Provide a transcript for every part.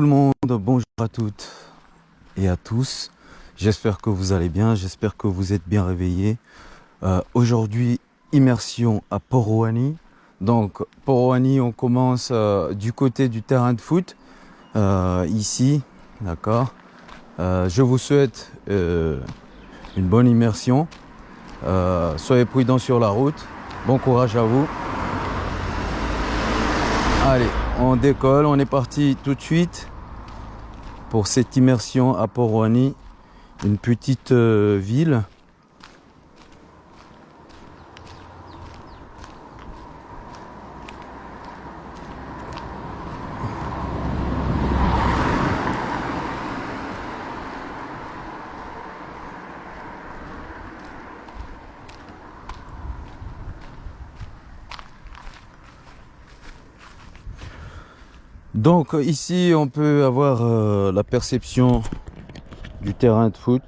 le monde, bonjour à toutes et à tous. J'espère que vous allez bien, j'espère que vous êtes bien réveillés. Euh, aujourd'hui, immersion à Poroani. Donc, Poroani, on commence euh, du côté du terrain de foot, euh, ici, d'accord Je vous souhaite une bonne immersion. soyez prudents sur la route. Bon courage à vous. Allez, on décolle, on est parti tout de suite pour cette immersion à Poroani, une petite euh, ville Donc ici on peut avoir euh, la perception du terrain de foot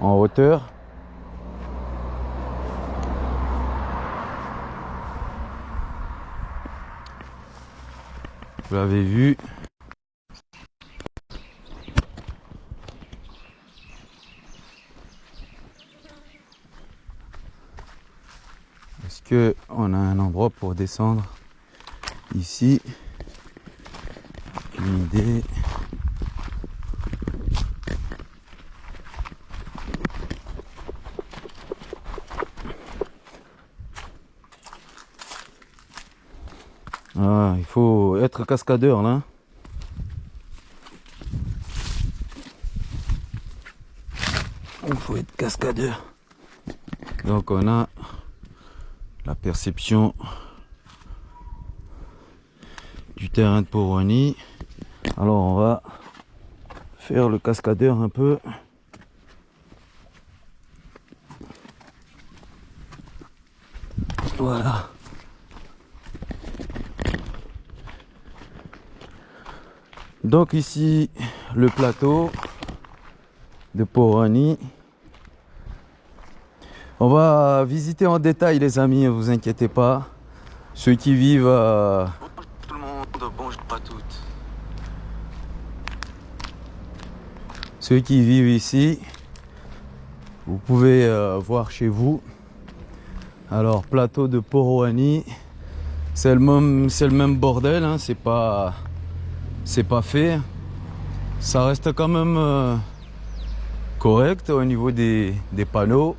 en hauteur. Vous l'avez vu. Est-ce que on a un endroit pour descendre? Ici idée. Ah, il faut être cascadeur là. Il faut être cascadeur. Donc on a la perception du terrain de Poroni. Alors on va faire le cascadeur un peu. Voilà. Donc ici le plateau de Porani. On va visiter en détail les amis, ne vous inquiétez pas. Ceux qui vivent Ceux qui vivent ici, vous pouvez euh, voir chez vous. Alors, plateau de Poroani, c'est le même, c'est le même bordel, hein, c'est pas, c'est pas fait. Ça reste quand même euh, correct au niveau des, panneaux.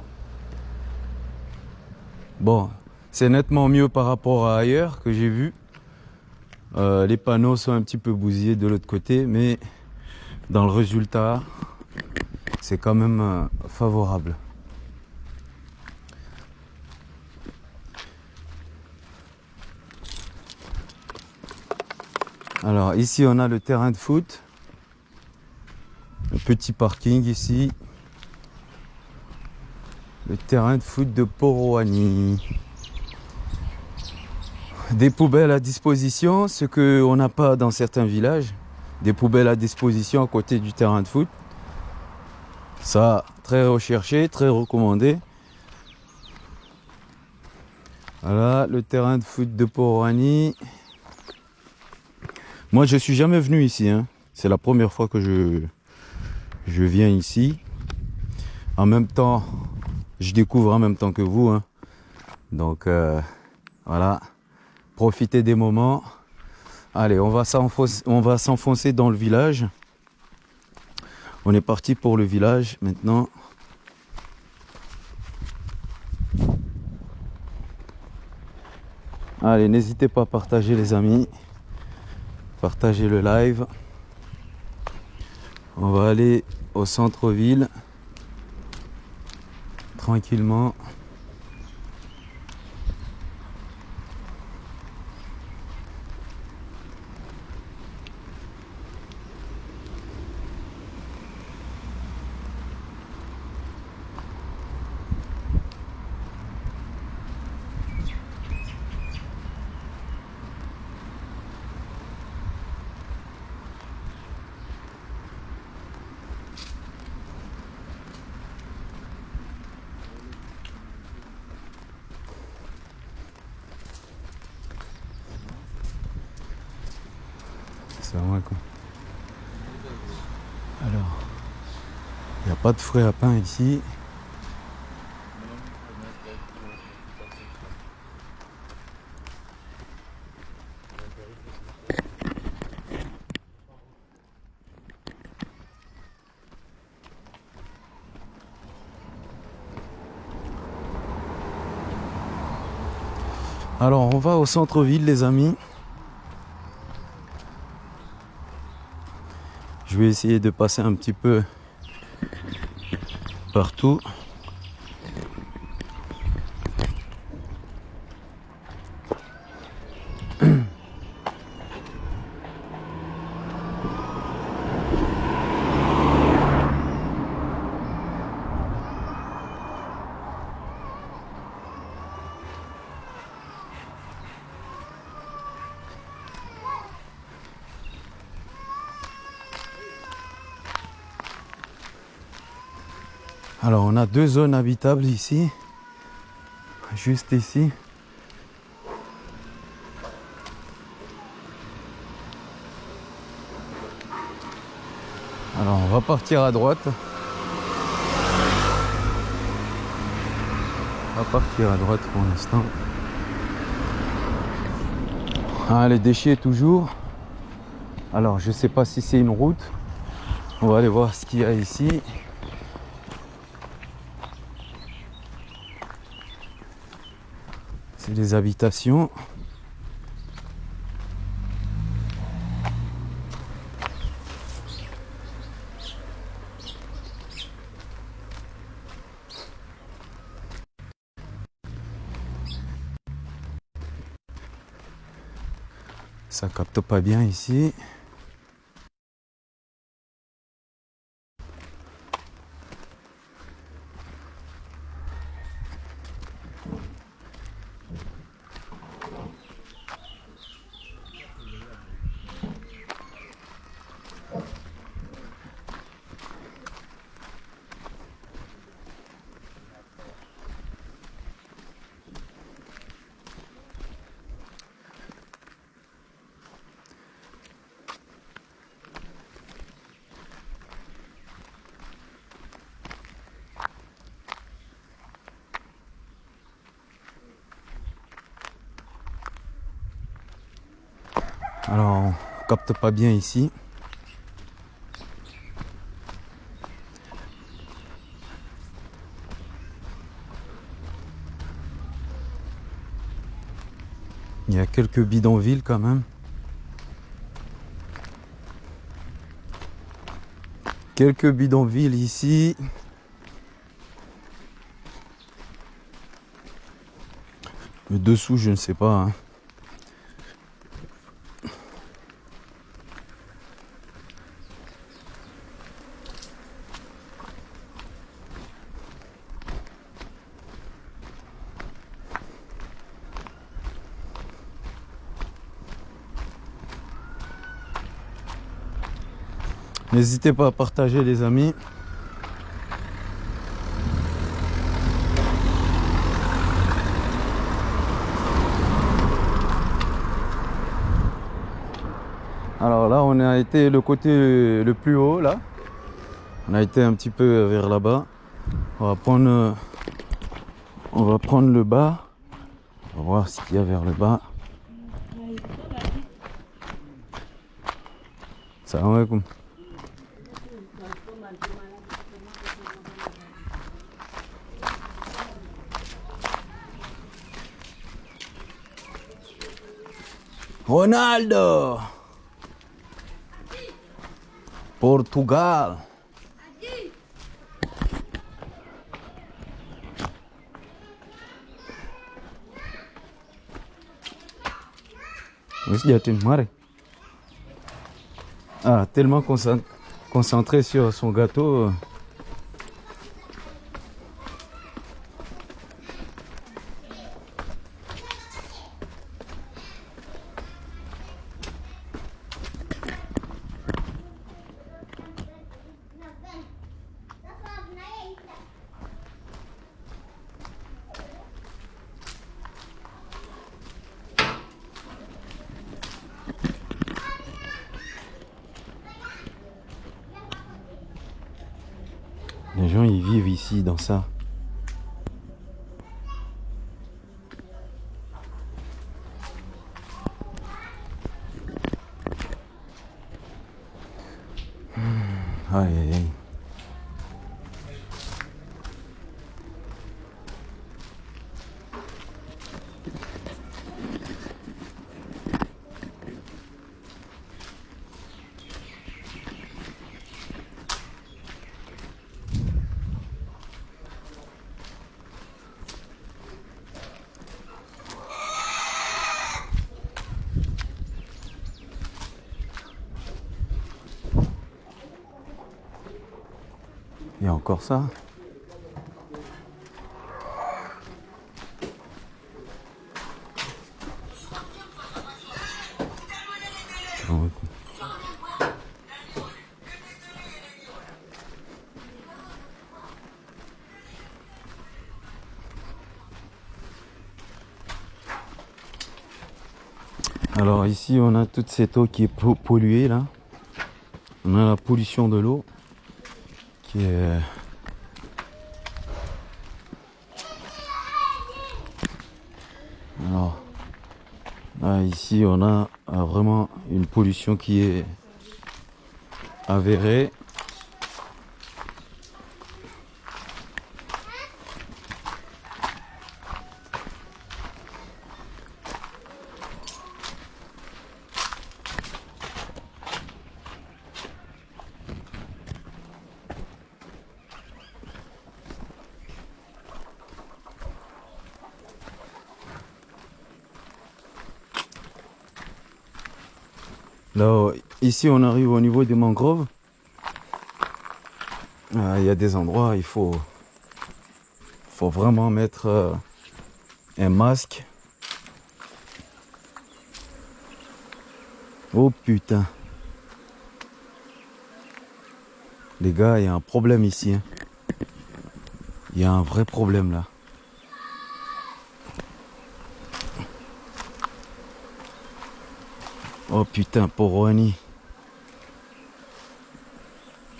Bon, c'est nettement mieux par rapport à ailleurs que j'ai vu. Euh, les panneaux sont un petit peu bousillés de l'autre côté, mais dans le résultat, c'est quand même euh, favorable. Alors ici on a le terrain de foot, le petit parking ici, le terrain de foot de Poroani. Des poubelles à disposition, ce qu'on n'a pas dans certains villages des poubelles à disposition à côté du terrain de foot. Ça, très recherché, très recommandé. Voilà, le terrain de foot de Porani. Moi, je suis jamais venu ici. Hein. C'est la première fois que je, viens ici. En même temps, je découvre en même temps que vous. Hein. Donc, euh, voilà. Profitez des moments. Allez, on va s'enfoncer dans le village. On est parti pour le village maintenant. Allez, n'hésitez pas à partager les amis. Partagez le live. On va aller au centre-ville. Tranquillement. Pas de frais à pain ici. Alors on va au centre-ville les amis. Je vais essayer de passer un petit peu partout. Alors on deux zones habitables ici, juste ici. Alors on va partir à droite. On va partir à droite pour l'instant. Ah, les déchets toujours. Alors je sais pas si c'est une route. On va aller voir ce qu'il y a ici. C'est les habitations. Ça capte pas bien ici. Alors, on pas bien ici. Il y a quelques bidonvilles quand même. Quelques bidonvilles ici. Le dessous, je ne sais pas. hein. N'hésitez pas à partager les amis. Alors là, on a été le côté le plus haut là. On a été un petit peu vers là-bas. On va prendre on va prendre le bas. On va voir ce qu'il y a vers le bas. Salam alaikum. Ronaldo Portugal Wis jatin mari. Ah, tellement concent- concentré sur son gâteau. Encore ça. Alors ici on a toute cette eau qui est po- polluée là. On a la pollution de l'eau est alors là, ici on a euh, vraiment une pollution qui est avérée Là, ici, on arrive au niveau des mangroves. Ah, Il y a des endroits, il faut, faut vraiment mettre euh, un masque. Oh putain. Les gars, il y a un problème ici. hein. Il y a un vrai problème là. Oh putain, Annie.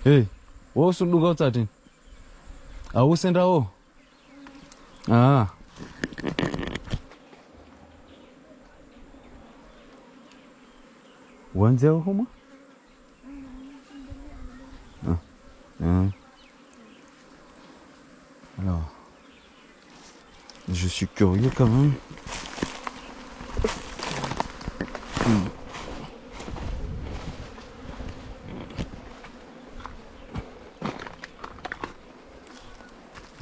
Hey, wo suluka uthathe? Awusenda wo? Ah. Wanze homa? Ah. Ah. Alors. Je suis curieux quand même.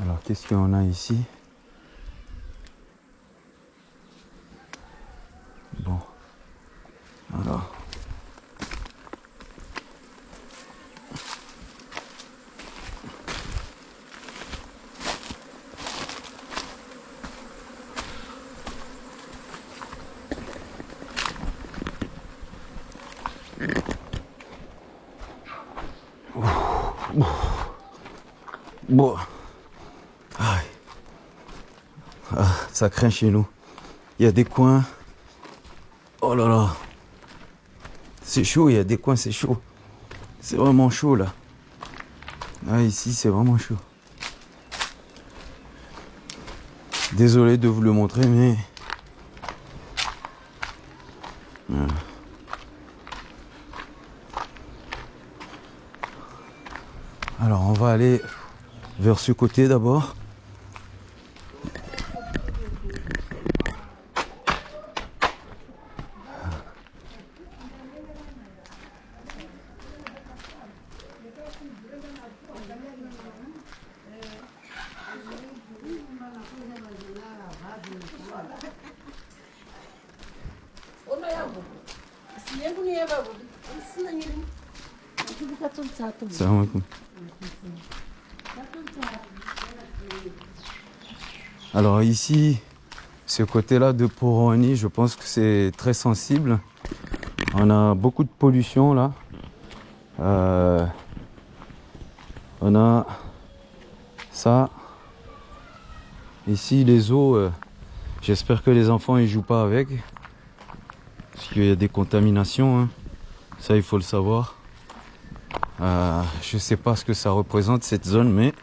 Alors, qu'est-ce qu'on a ici Bon. Alors. Bon. Ah, ça craint chez nous. Il y a des coins. Oh là là. C'est chaud, il y a des coins, c'est chaud. C'est vraiment chaud là. Ah, ici, c'est vraiment chaud. Désolé de vous le montrer, mais. Voilà. Alors, on va aller vers ce côté d'abord. Ona yangu. Si yangu ni ya babu. Sina nyingine. Kibuka tu tatu. Salam alaikum. Alors ici, ce côté-là de Poroani, je pense que c'est très sensible. On a beaucoup de pollution là. Euh, on a ça. Ici, les eaux, euh, j'espère que les enfants ils jouent pas avec. Parce qu'il y a des contaminations. hein. Ça, il faut le savoir. Euh, je sais pas ce que ça représente cette zone, mais.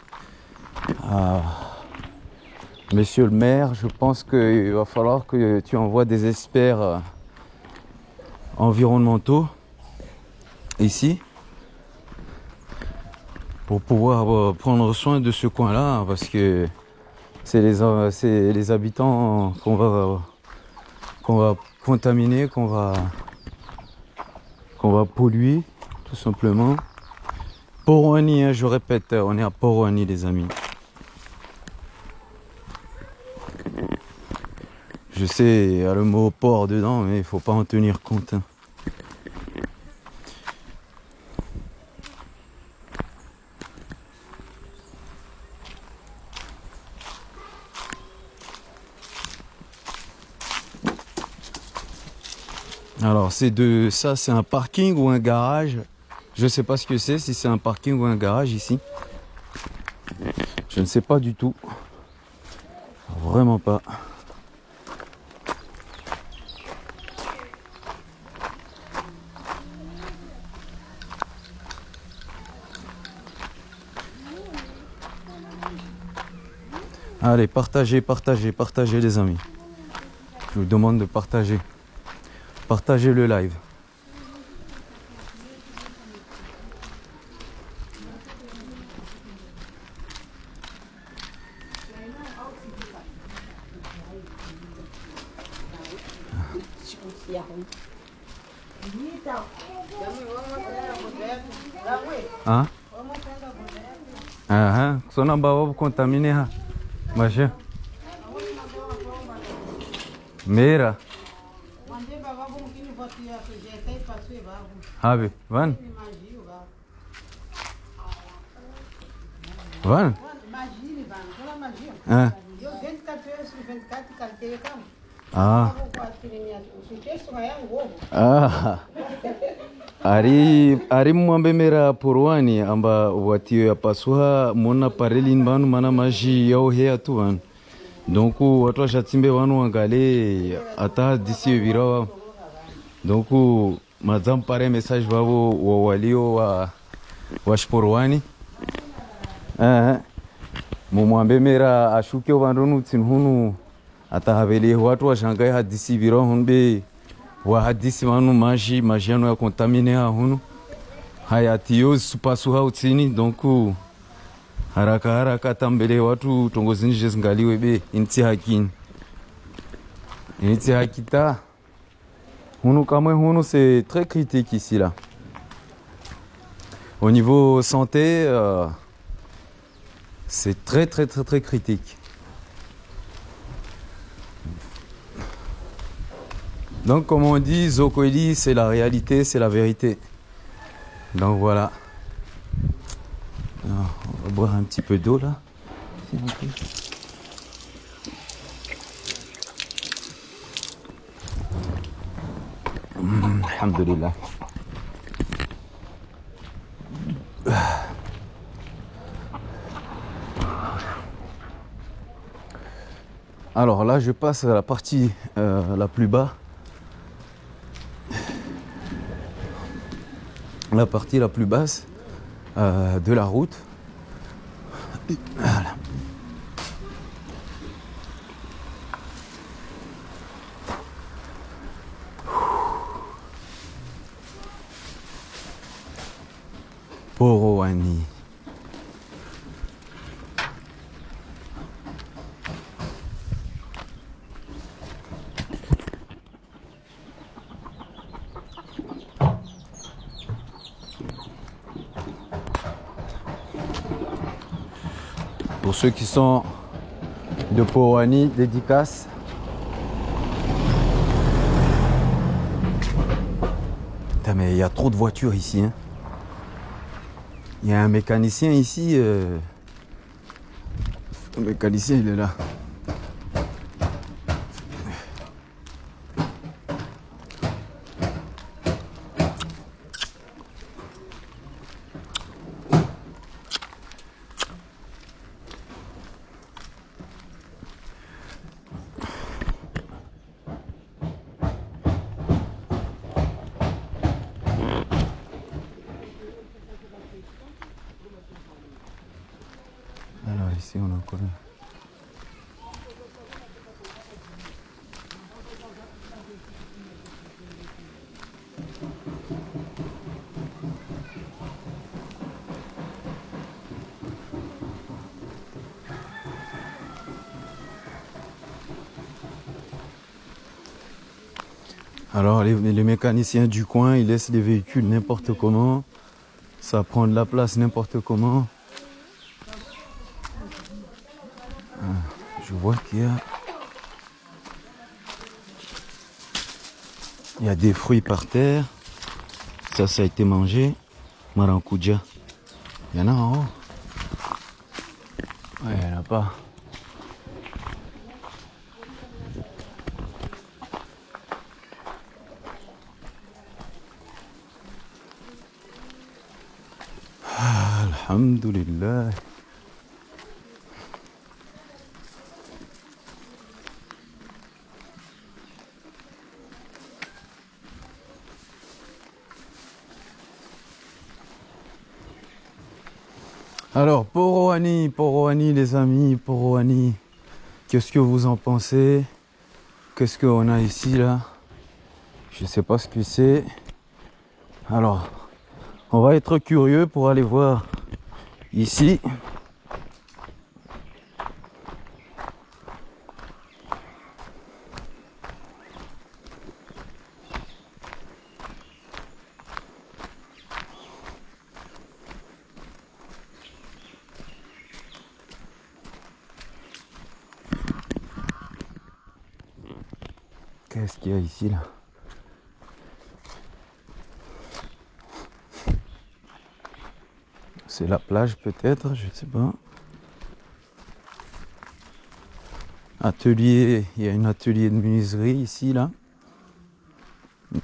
Monsieur le maire, je pense qu'il va falloir que tu envoies des experts euh, environnementaux ici pour pouvoir euh, prendre soin de ce coin-là parce que c'est les, euh, c'est les habitants qu'on va, qu'on va contaminer, qu'on va, qu'on va polluer tout simplement. Poroni, hein, je répète, on est à Poroni les amis. Je sais, il y a le mot port dedans, mais il faut pas en tenir compte. hein. Alors c'est de ça, c'est un parking ou un garage? Je sais pas ce que c'est, si c'est un parking ou un garage ici. Je ne sais pas du tout. Vraiment pas. Allez, partagez, partagez, partagez les amis. Je vous demande de partager. Partagez le live. Hein? Ah, contaminar. Imagina. Mira. Rabi, van? Van? Imagine, van. Olha a magia. Eu, 24 horas, 24, cantei a cama. Ah. Eu vou com a filha minha. O texto é um ovo. Ah. ari ari mwambemera porwani amba watiyo ya pasuha mona parelini banu mana maji yao heya tu banu donc watu washatimbe wanu wangale hata disi virawa donc mazampare message wavo wa walio wa waxiporwani uh-huh. mumwambemera ashuke vandu nutsini hunu atahavelie watu washangae hadisi virawa hunbe wa hadisi vanu maji maji yanu ya kontamine ha hunu. Hayatiyo supasuha utsini donc haraka haraka tambele watu tongozini zvezingaliwe be initsi hakini. Initsi hakita hunu kamwe hunu c'est très critique ici là au niveau santé euh, c'est très très très très critique Donc, comme on dit, Zokweli, c'est la réalité, c'est la vérité. Donc voilà. On va boire un petit peu d'eau là. s'il vous plaît. Mm, Alhamdulillah. Alors là, je passe à la partie euh, la plus bas. La partie la plus basse euh, de la route. Ceux qui sont de Poroani, dédicace. Putain, mais il y a trop de voitures ici. hein. Il y a un mécanicien ici. euh, Le mécanicien, il est là. Alors ici. Ici, on a quoi Alors les, les mécaniciens du coin, ils laissent les véhicules n'importe comment. Ça prend de la place n'importe comment. Ah, Je vois qu'il y a... Il y a des fruits par terre. Ça, ça a été mangé. Maracuja. Il y en a en haut. Ouais, il n'y en a pas. Alhamdulillah. Alors, Poroani, Poroani les amis, Poroani, qu'est-ce que vous en pensez? Qu'est-ce qu'on a ici là? Je sais pas ce que c'est. Alors, on va être curieux pour aller voir ici. Qu'est-ce qu'il y a ici là? C'est la plage peut-être, je sais pas. Atelier, il y a un atelier de menuiserie ici là.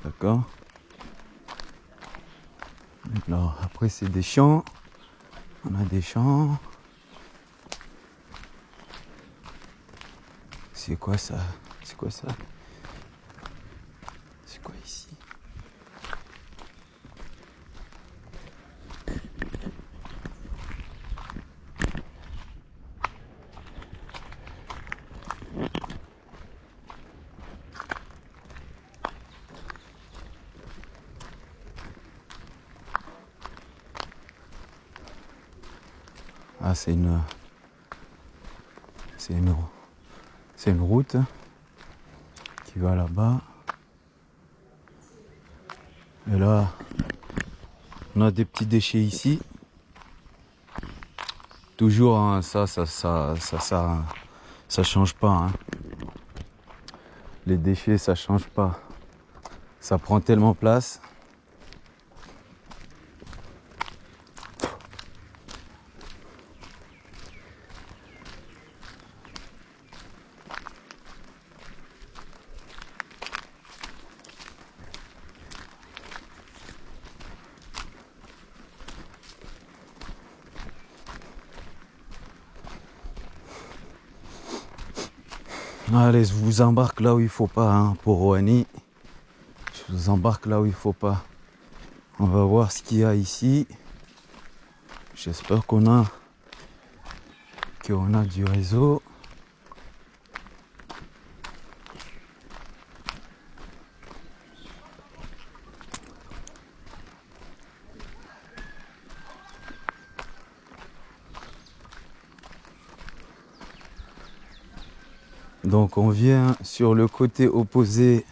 D'accord. Alors après c'est des champs. On a des champs. C'est quoi ça? C'est quoi ça C'est quoi ici Ah, c'est une. C'est une. C'est une route qui va là-bas. Et là, on a des petits déchets ici. Toujours, hein, ça, ça, ça, ça, ça, ça change pas. hein. Les déchets, ça change pas. Ça prend tellement place. Allez, je vous embarque là où il faut pas, hein, pour Roani. Je vous embarque là où il faut pas. On va voir ce qu'il y a ici. J'espère qu'on a qu'on a du réseau. Donc on vient sur le côté opposé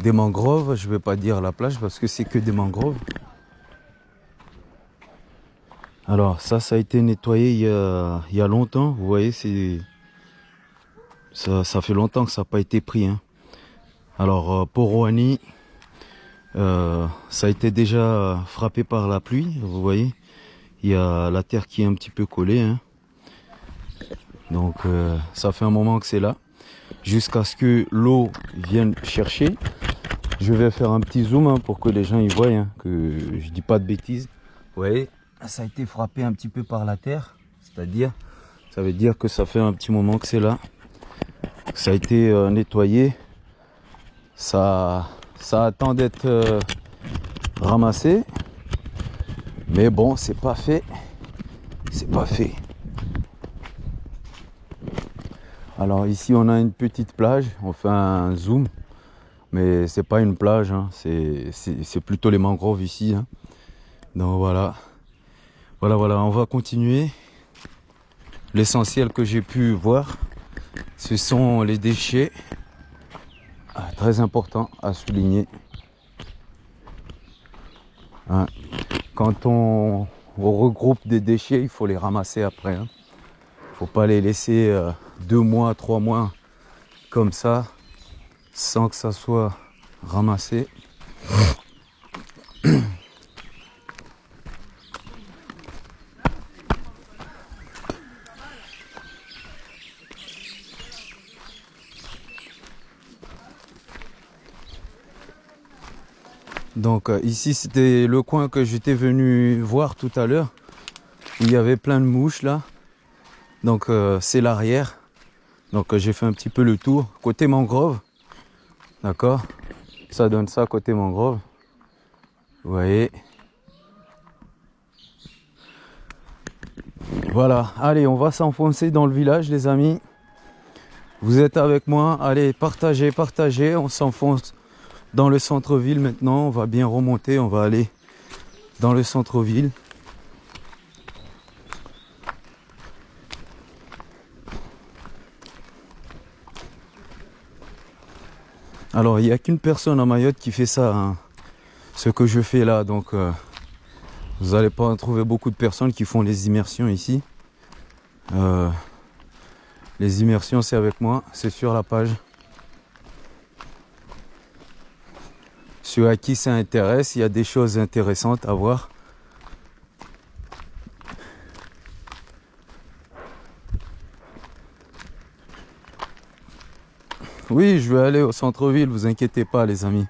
des mangroves. Je vais pas dire la plage parce que c'est que des mangroves. Alors ça, ça a été nettoyé il y a, longtemps. Vous voyez, c'est ça, ça fait longtemps que ça n'a pas été pris. hein. Alors euh, pour Roani, euh, ça a été déjà frappé par la pluie. Vous voyez, il y a la terre qui est un petit peu collée. hein. Donc euh, ça fait un moment que c'est là. Jusqu'à ce que l'eau vienne chercher. Je vais faire un petit zoom hein, pour que les gens y voient hein, que je dis pas de bêtises. Vous voyez, ça a été frappé un petit peu par la terre. C'est-à-dire, ça veut dire que ça fait un petit moment que c'est là. Ça a été euh, nettoyé. Ça, ça attend d'être euh, ramassé. Mais bon, c'est pas fait. C'est pas fait. Alors ici on a une petite plage, on fait un zoom, mais c'est pas une plage, hein. c'est plutôt les mangroves ici. Hein. Donc voilà, voilà, voilà, on va continuer. L'essentiel que j'ai pu voir, ce sont les déchets. Ah, très important à souligner. Hein. Quand on, regroupe des déchets, il faut les ramasser après. Faut pas les laisser euh, deux mois, trois mois comme ça, sans que ça soit ramassé. Donc euh, ici c'était le coin que j'étais venu voir tout à l'heure. Il y avait plein de mouches là. Donc euh, c'est l'arrière. Donc euh, j'ai fait un petit peu le tour. Côté mangrove. D'accord Ça donne ça côté mangrove. Vous voyez Voilà, allez, on va s'enfoncer dans le village les amis. Vous êtes avec moi, allez, partagez, partagez, on s'enfonce dans le centre-ville maintenant. On va bien remonter, on va aller dans le centre-ville. Alors, il n'y a qu'une personne à Mayotte qui fait ça, hein. ce que je fais là. Donc, euh, vous n'allez pas trouver beaucoup de personnes qui font les immersions ici. Euh, les immersions, c'est avec moi, c'est sur la page. Ceux à qui ça intéresse, il y a des choses intéressantes à voir. Oui, je vais aller au centre-ville, vous inquiétez pas les amis.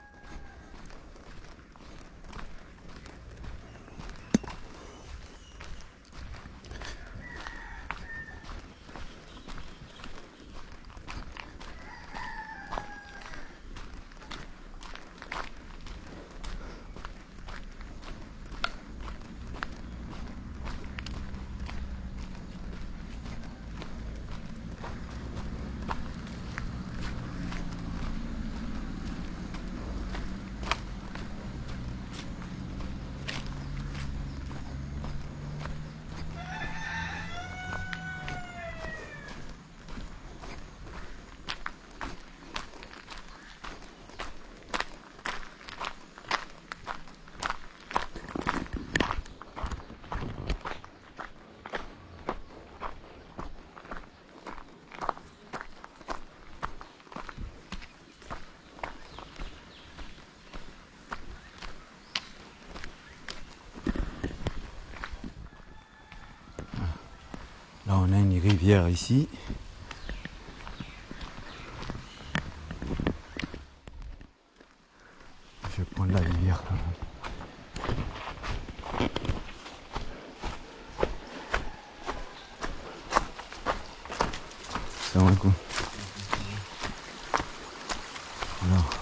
Là, on a une rivière ici. Je vais prendre la rivière quand même. C'est un coup. Alors.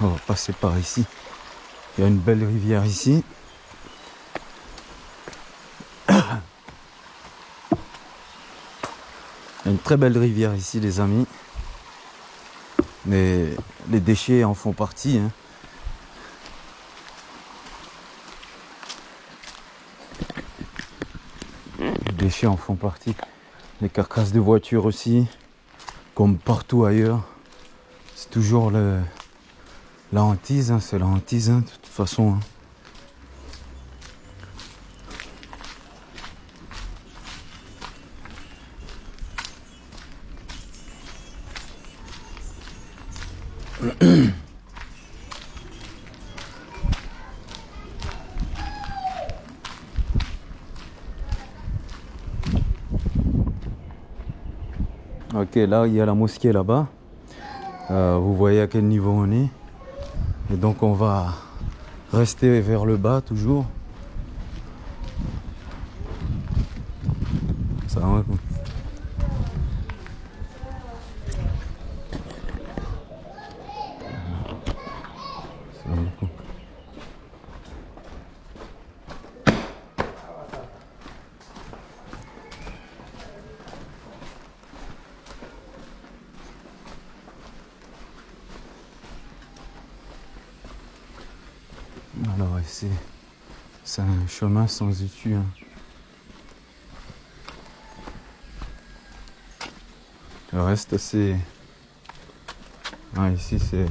On va passer par ici. Il y a une belle rivière ici. Une très belle rivière ici, les amis. Mais les déchets en font partie. Hein. Les déchets en font partie. Les carcasses de voitures aussi, comme partout ailleurs. C'est toujours le, la hantise, hein, c'est la hantise, hein, de toute façon. Hein. Ok, là il y a la mosquée là-bas. Euh, vous voyez à quel niveau on est? Et donc on va rester vers le bas toujours. Ça va quoi. Salam alaikum. Alors c'est c'est un chemin sans issue. hein. Le reste c'est ah, ici c'est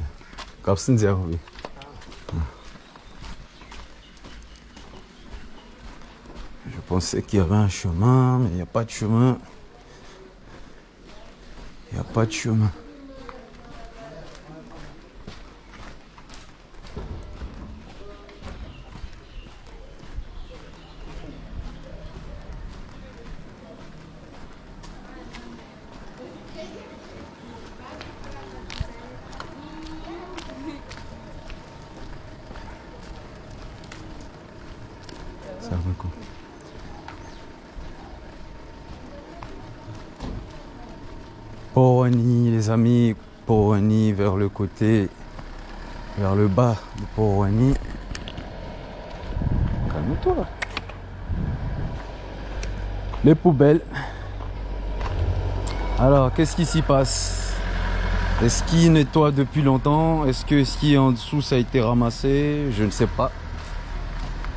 Kapsinzer, oui. Je pensais qu'il y avait un chemin, mais il n'y a pas de chemin. Il n'y a pas de chemin. Les amis, Porani vers le côté, vers le bas de Porani. Calme-toi. Les poubelles. Alors, qu'est-ce qui s'y passe? Est-ce qu'il nettoie depuis longtemps Est-ce que ce qui est en dessous, ça a été ramassé? Je ne sais pas.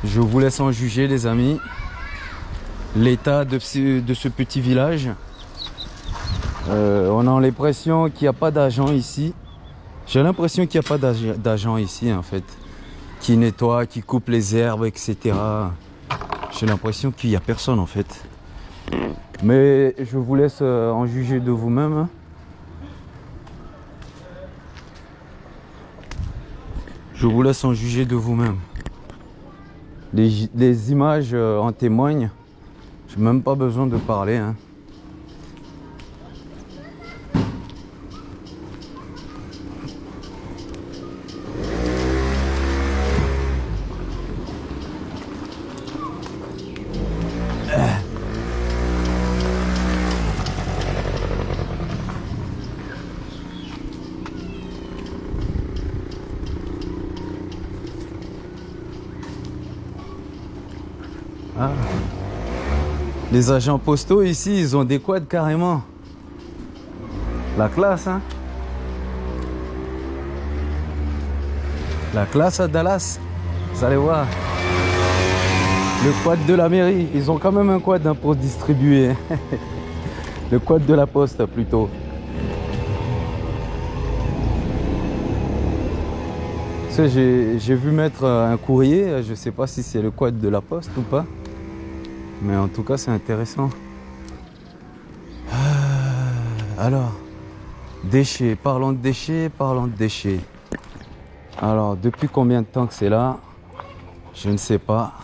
Je vous laisse en juger, les amis. L'état de ce petit village. Euh, on a l'impression qu'il n'y a pas d'agent ici. J'ai l'impression qu'il n'y a pas d'ag- d'agent ici, en fait. Qui nettoie, qui coupe les herbes, etc. J'ai l'impression qu'il n'y a personne, en fait. Mais je vous laisse euh, en juger de vous-même. Je vous laisse en juger de vous-même. Les, images euh, en témoignent. J'ai même pas besoin de parler. hein. Les agents postaux ici, ils ont des quads carrément. La classe, hein La classe à Dallas. Vous allez voir. Le quad de la mairie. Ils ont quand même un quad hein, pour distribuer. Le quad de la poste plutôt. J'ai vu mettre un courrier. Je sais pas si c'est le quad de la poste ou pas. Mais en tout cas, c'est intéressant. Ah, Alors, déchets. Parlons de déchets, parlons de déchets. Alors, depuis combien de temps que c'est là? Je ne sais pas.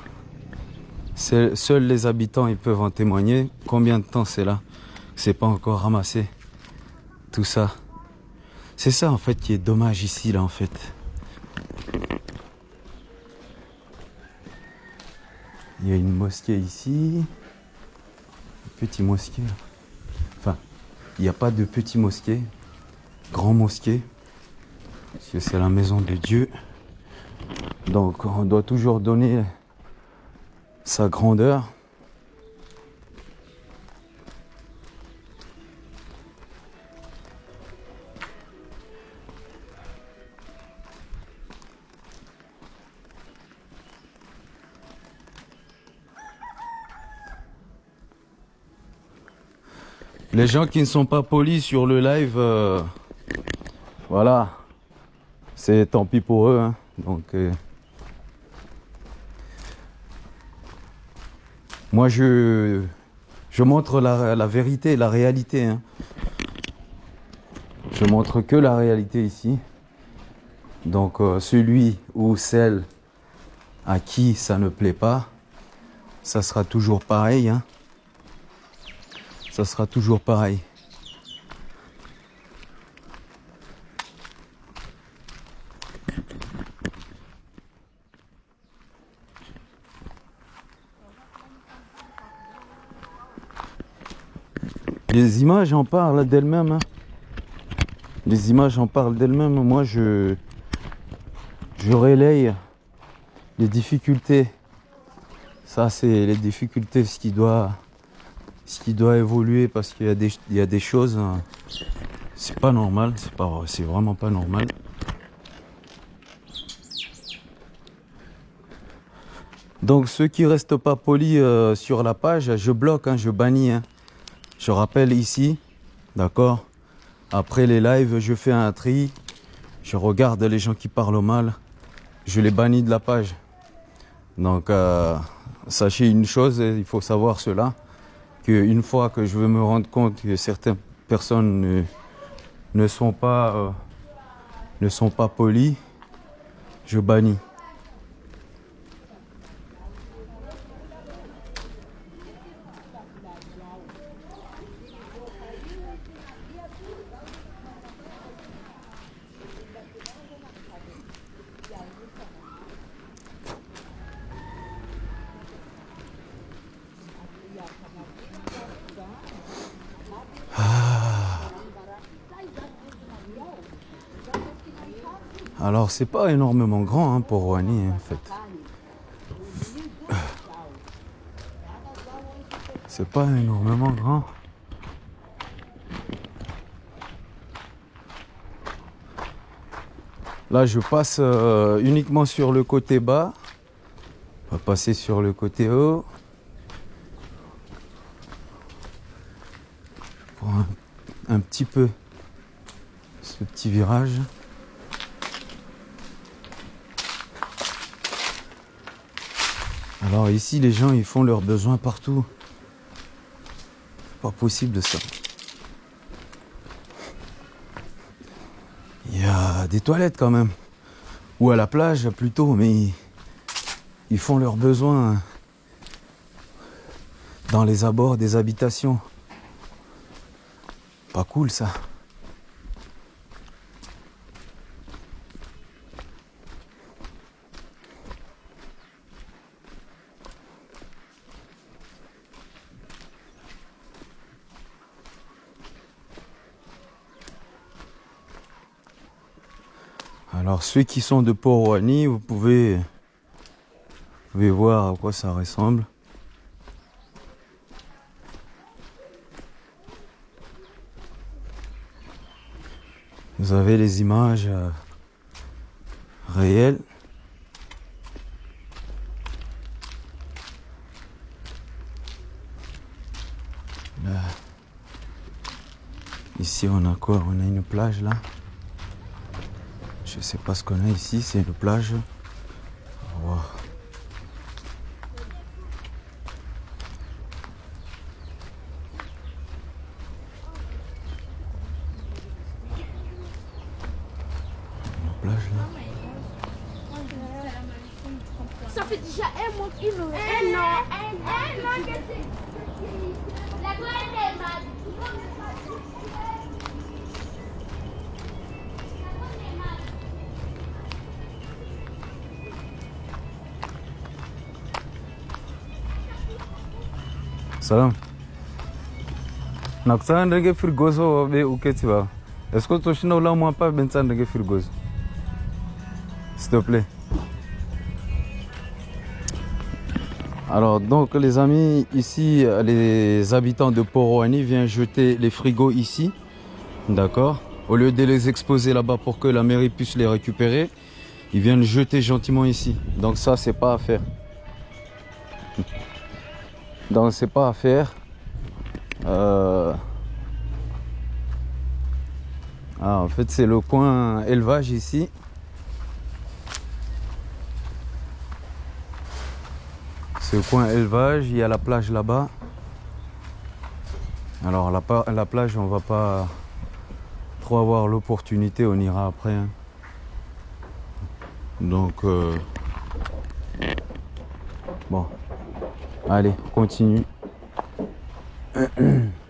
Seuls les habitants ils peuvent en témoigner. Combien de temps c'est là? C'est pas encore ramassé. Tout ça. C'est ça en fait qui est dommage ici là en fait. Il y a une mosquée ici. Petit mosquée. Enfin, il n'y a pas de petit mosquée. Grand mosquée. Parce que c'est la maison de Dieu. Donc on doit toujours donner sa grandeur. Les gens qui ne sont pas polis sur le live, euh, voilà, c'est tant pis pour eux. hein. Donc, euh, moi, je, je montre la, vérité, la réalité. hein. Je montre que la réalité ici. Donc, euh, celui ou celle à qui ça ne plaît pas, ça sera toujours pareil. hein ça sera toujours pareil. Les images en parlent d'elles-mêmes. Hein. Les images en parlent d'elles-mêmes. Moi, je, je relaye les difficultés. Ça, c'est les difficultés, ce qui doit ce qui doit évoluer parce qu'il y a des, choses. hein, C'est pas normal. C'est vraiment pas normal. Donc ceux qui restent pas polis euh, sur la page, je bloque, hein, je bannis. hein. Je rappelle ici, d'accord Après les lives, je fais un tri. Je regarde les gens qui parlent mal. Je les bannis de la page. Donc euh, sachez une chose, il faut savoir cela, qu'une fois que je veux me rendre compte que certaines personnes ne, ne sont pas euh, ne sont pas polies, je bannis. Alors c'est pas énormément grand hein, pour Rouhani en fait. C'est pas énormément grand. Là je passe euh, uniquement sur le côté bas. On va passer sur le côté haut. Pour un, un petit peu ce petit virage. Alors ici, les gens, ils font leurs besoins partout. Pas possible ça. Il y a des toilettes quand même. Ou à la plage plutôt, mais ils font leurs besoins dans les abords des habitations. Pas cool ça. Alors ceux qui sont de Port-Rouhani, vous pouvez, vous pouvez voir à quoi ça ressemble. Vous avez les images euh, réelles. Là. Ici on a quoi? On a une plage là? Je sais pas ce qu'on a ici, c'est une plage. Nakusanga ndenge frigoso be uketi ba. Est-ce que toshina ula mwa pa bensa ndenge frigoso s'il te plaît. Alors donc les amis ici les habitants de Poroani viennent jeter les frigos ici. D'accord. Au lieu de les exposer là-bas pour que la mairie puisse les récupérer ils viennent jeter gentiment ici. Donc ça c'est pas à faire. Donc c'est pas à faire. Euh, Ah, en fait c'est le coin élevage ici. C'est le coin élevage, il y a la plage là-bas. Alors la, plage on va pas trop avoir l'opportunité, on ira après. hein. Donc euh, bon. Allez, on continue.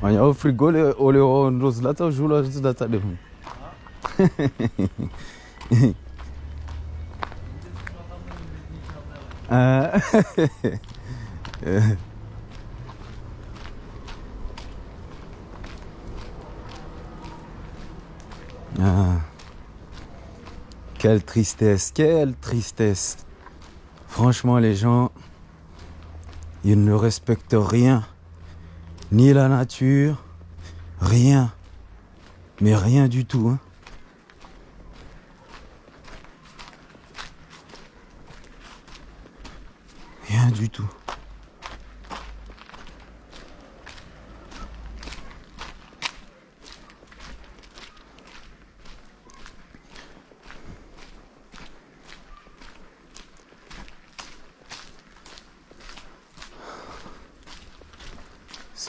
ah. Quelle tristesse, quelle tristesse. Franchement, les gens, ils ne respectent rien. Ni la nature, rien. Mais rien du tout. hein. Rien du tout.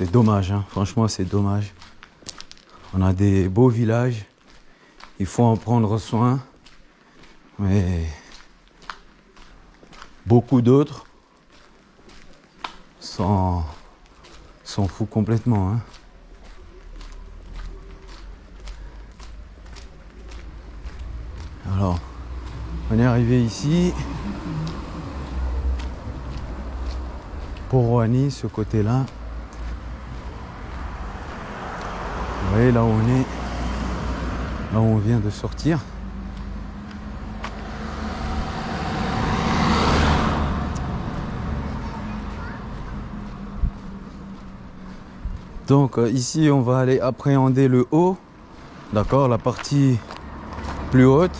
C'est dommage, hein. franchement c'est dommage. On a des beaux villages, il faut en prendre soin, mais beaucoup d'autres s'en foutent complètement. hein. Alors, on est arrivé ici. Pour Rouhani, ce côté-là. Vous là où on est, là où on vient de sortir. Donc euh, ici on va aller appréhender le haut, d'accord, la partie plus haute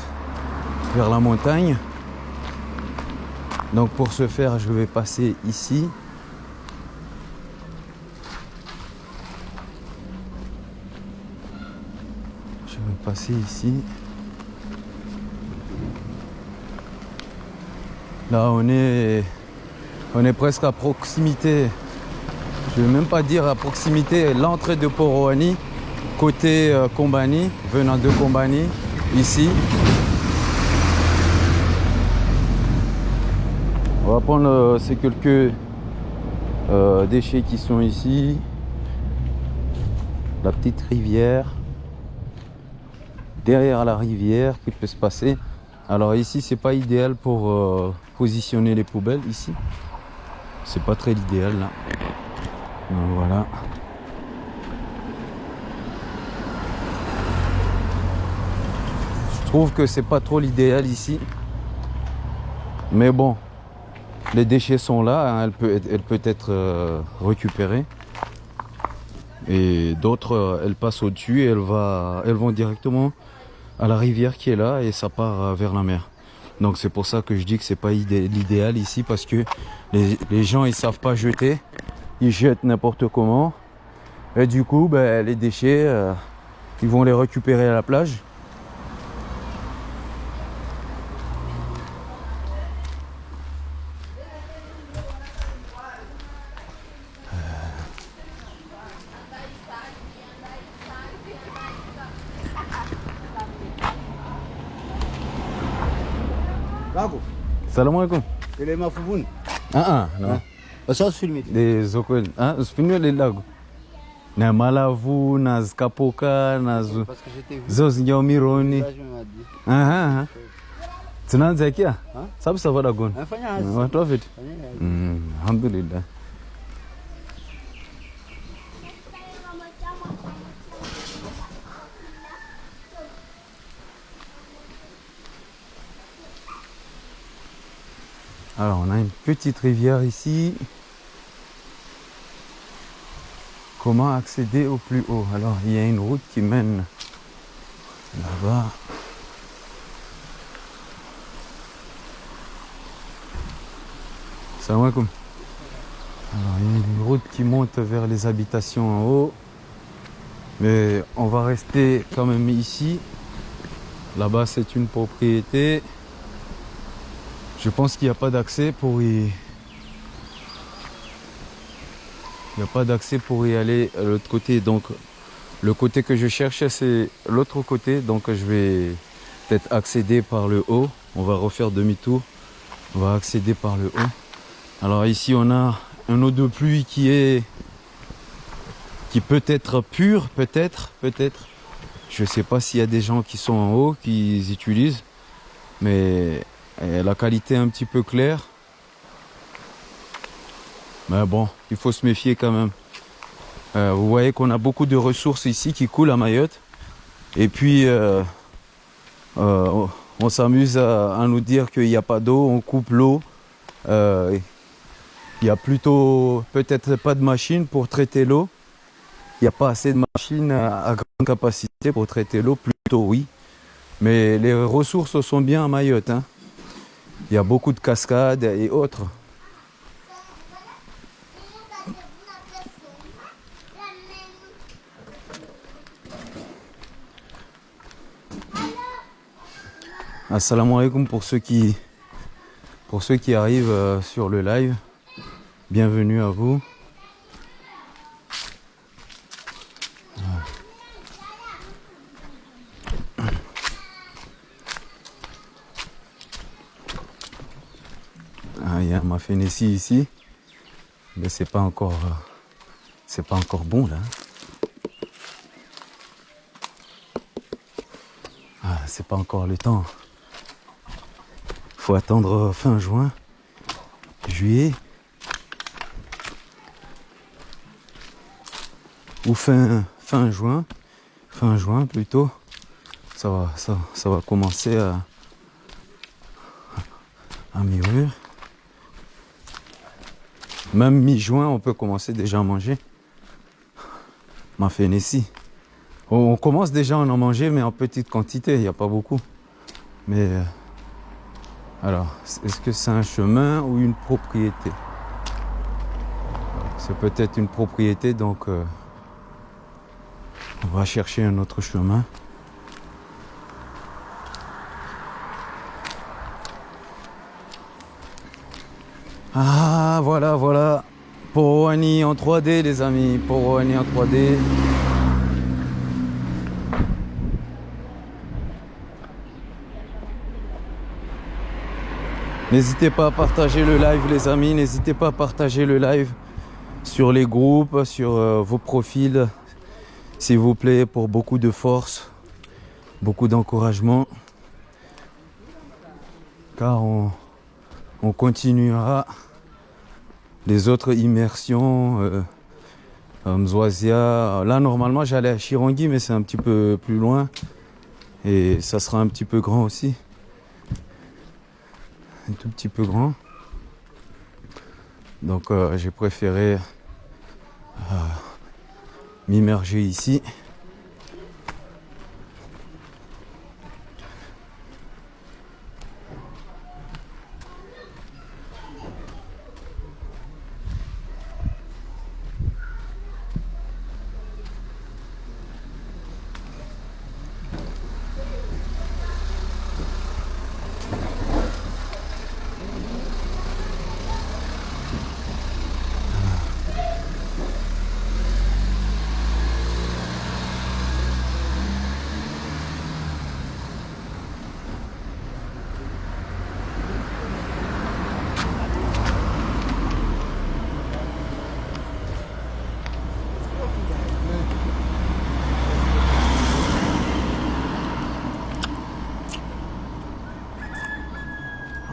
vers la montagne. Donc pour ce faire je vais passer ici. Je vais ici. Là, on est, on est presque à proximité. Je ne vais même pas dire à proximité. L'entrée de Poroani, côté euh, Kombani, venant de Kombani, ici. On va prendre euh, ces quelques euh, déchets qui sont ici. La petite rivière derrière la rivière qui peut se passer. Alors ici c'est pas idéal pour euh, positionner les poubelles ici. C'est pas très l'idéal là. Voilà. Je trouve que c'est pas trop l'idéal ici. Mais bon, les déchets sont là, hein, elle, peut, être- elle peut être euh, récupérée. Et d'autres, euh, elles passent au-dessus et elles, vont directement à la rivière qui est là et ça part euh, vers la mer. Donc c'est pour ça que je dis que c'est pas idé- l'idéal ici parce que les, les gens ils savent pas jeter, ils jettent n'importe comment et du coup ben, les déchets euh, ils vont les récupérer à la plage. Salam alaikum. ele é mafubuni. Ah ah non. Sasa filme. Des okweli. Ah usifuniwe le lago. Na malavu na zikapoka na zu- Parce que j'étais vu. zo zinyamironi. Là, je me dit. Aha. aha. Tunaanza kia? Ha? Sabu savada gona. Nafanya hazi. Watu wa vipi? Fanya hazi. Mm, alhamdulillah. Alors on a une petite rivière ici. Comment accéder au plus haut? Alors il y a une route qui mène là-bas. Salam alaikum. Alors, il y a une route qui monte vers les habitations en haut. Mais on va rester quand même ici. Là-bas, c'est une propriété. Je pense qu'il n'y a pas d'accès pour y... Il n'y a pas d'accès pour y aller à l'autre côté. Donc, le côté que je cherchais, c'est l'autre côté. Donc, je vais peut-être accéder par le haut. On va refaire demi-tour. On va accéder par le haut. Alors ici on a un eau de pluie qui est qui peut être pur, peut-être, peut-être. Je sais pas s'il y a des gens qui sont en haut qui utilisent, mais la qualité est un petit peu claire. Mais bon, il faut se méfier quand même. Euh, vous voyez qu'on a beaucoup de ressources ici qui coulent à Mayotte. Et puis euh, Euh, on- s'amuse à, nous dire qu'il n'y a pas d'eau, on coupe l'eau. Il y a plutôt peut-être pas de machine pour traiter l'eau. Il n'y a pas assez de machines à, à grande capacité pour traiter l'eau, plutôt oui. Mais les ressources sont bien à Mayotte. hein. Il y a beaucoup de cascades et autres. Assalamu alaikum pour ceux qui pour ceux qui arrivent euh, sur le live. Bienvenue à vous. Il y a ma Fénécie ici, mais c'est pas encore euh, c'est pas encore bon là. Ah, c'est pas encore le temps. Faut attendre fin juin, juillet. Ou fin, fin juin, fin juin plutôt. Ça va, ça, ça va commencer à, à mûrir. Même mi-juin, on peut commencer déjà à manger. Ma. On on commence déjà à en manger, mais en petite quantité, il n'y a pas beaucoup. Mais euh, alors, est-ce que c'est un chemin ou une propriété? C'est peut-être une propriété, donc euh, on va chercher un autre chemin. Voilà, voilà. Poroani en 3D, les amis. Poroani en 3D. N'hésitez pas à partager le live, les amis. N'hésitez pas à partager le live sur les groupes, sur euh, vos profils, s'il vous plaît, pour beaucoup de force, beaucoup d'encouragement. Car on continuera les autres immersions. Euh. Là, normalement, j'allais à Chirangui, mais c'est un petit peu plus loin. Et ça sera un petit peu grand aussi un tout petit peu grand. Donc euh, j'ai préféré euh, m'immerger ici.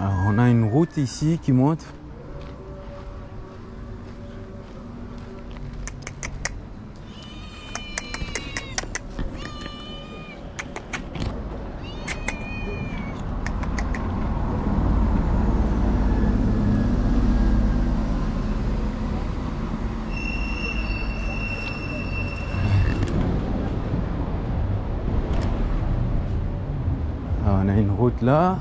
Alors on a une route ici qui monte. Alors, on a une route là.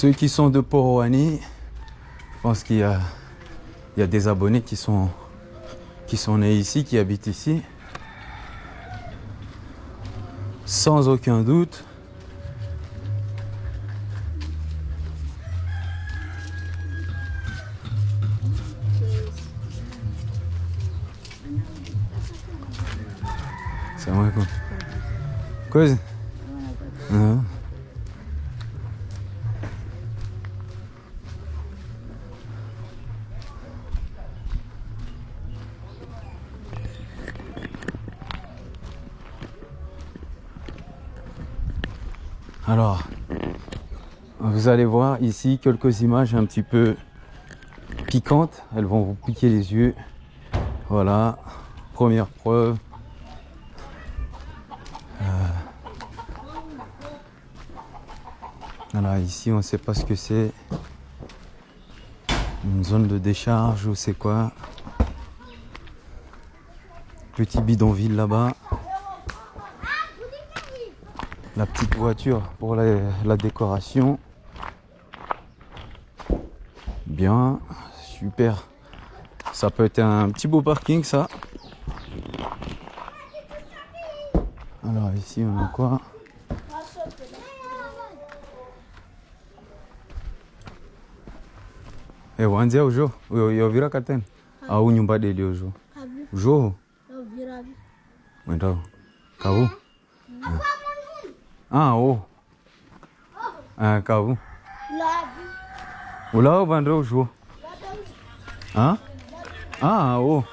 Ceux qui sont de Poroani, je pense qu'il y a, des abonnés qui sont, qui sont nés ici, qui habitent ici. Sans aucun doute. Alaikum. Coisa? Não. Alors, Vous allez voir ici quelques images un petit peu piquantes. Elles vont vous piquer les yeux. Voilà, première preuve. Euh, Voilà, ici on ne sait pas ce que c'est. Une zone de décharge ou c'est quoi. Petit bidonville là-bas. La petite voiture pour la, la décoration. Bien, super. Ça peut être un petit beau parking ça. Alors ici on a quoi? Eh, wanzia ujo yovira katena au nyumba deli ujo Abi, ujo eu viro abi. mwendao kavu ah. O ah kavu Labi. Ulao vandre ujo ah ah o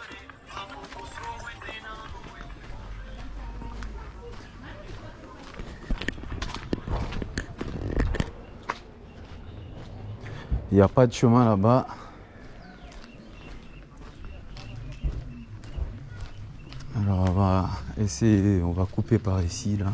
Il n'y a pas de chemin là-bas. Alors on va essayer, on va couper par ici là.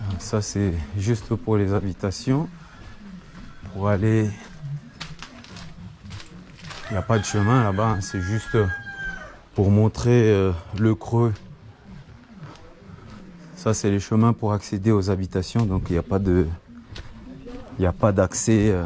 Ah, C'est juste pour les habitations. Pour aller il n'y a pas de chemin là-bas, hein, c'est juste pour montrer euh, le creux. Ça, c'est les chemins pour accéder aux habitations, donc il n'y a pas de, il n'y a pas d'accès. euh.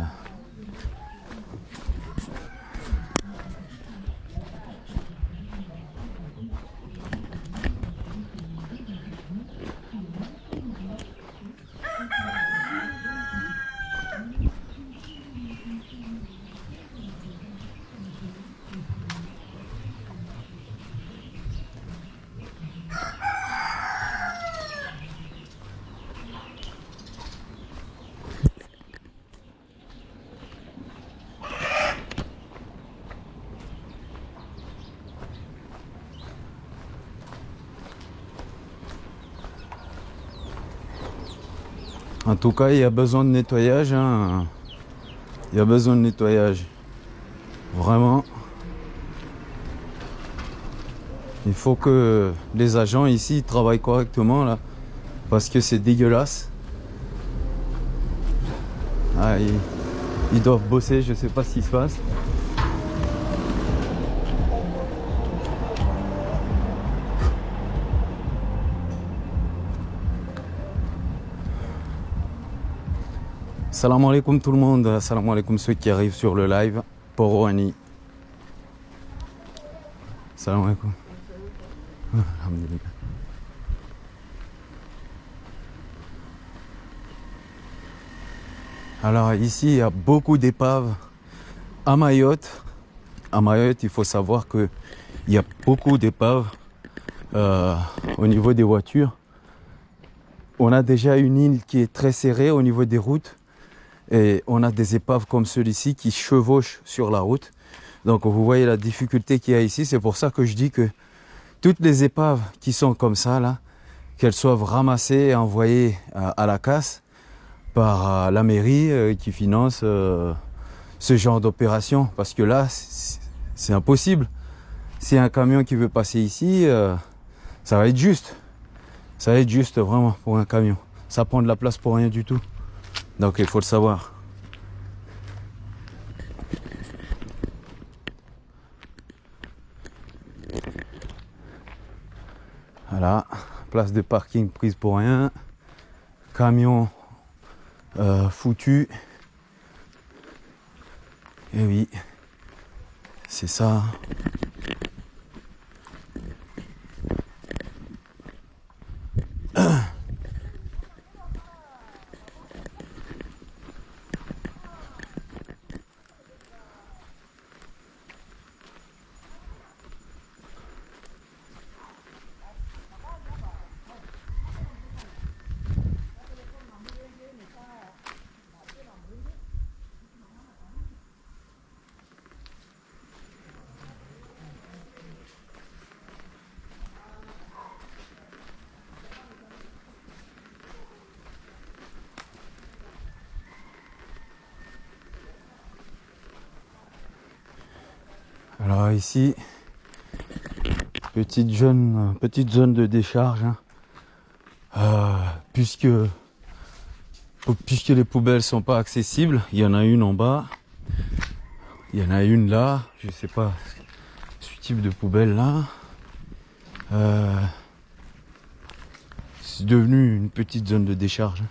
Tout cas, il y a besoin de nettoyage. hein. Il y a besoin de nettoyage. Vraiment. Il faut que les agents ici travaillent correctement là. Parce que c'est dégueulasse. Ah, ils, ils doivent bosser, je sais pas ce qui se passe. Salam alaikum tout le monde, salam alaikum ceux qui arrivent sur le live. Ani. Salam alaikum. Alors ici, il y a beaucoup d'épaves à Mayotte. À Mayotte, il faut savoir que il y a beaucoup d'épaves euh, au niveau des voitures. On a déjà une île qui est très serrée au niveau des routes. Et on a des épaves comme celui-ci qui chevauchent sur la route. Donc vous voyez la difficulté qu'il y a ici. C'est pour ça que je dis que toutes les épaves qui sont comme ça, là, qu'elles soient ramassées et envoyées à, la casse par euh, la mairie euh, qui finance euh, ce genre d'opération. Parce que là, c'est impossible. A un camion qui veut passer ici, ça va être juste. Ça va être juste vraiment pour un camion. Ça prend de la place pour rien du tout. Donc il faut le savoir. Voilà, place de parking prise pour rien. Camion euh, foutu. Et oui, c'est ça. petite zone, de décharge. hein. Euh, puisque, puisque les poubelles sont pas accessibles, il y en a une en bas, il y en a une là, je sais pas ce type de poubelle là. Euh, c'est devenu une petite zone de décharge.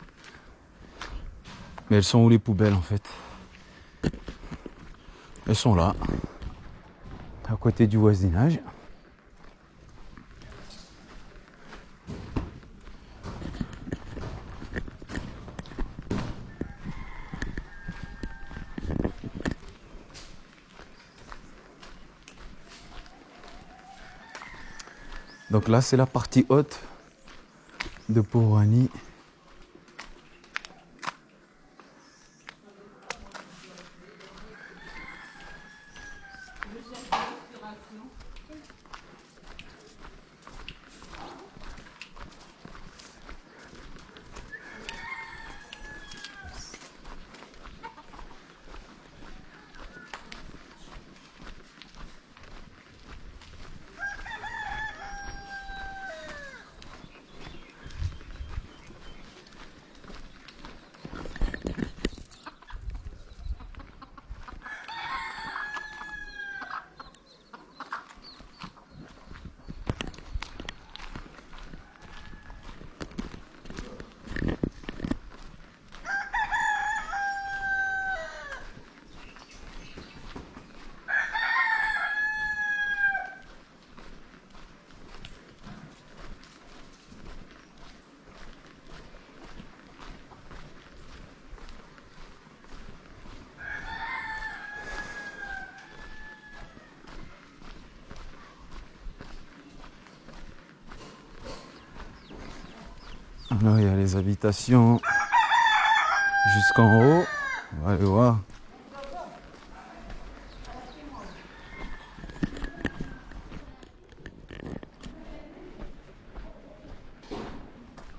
Mais elles sont où les poubelles en fait? Elles sont là, à côté du voisinage. Donc là, c'est la partie haute de Porani. Là, il y a les habitations jusqu'en haut. On va aller voir.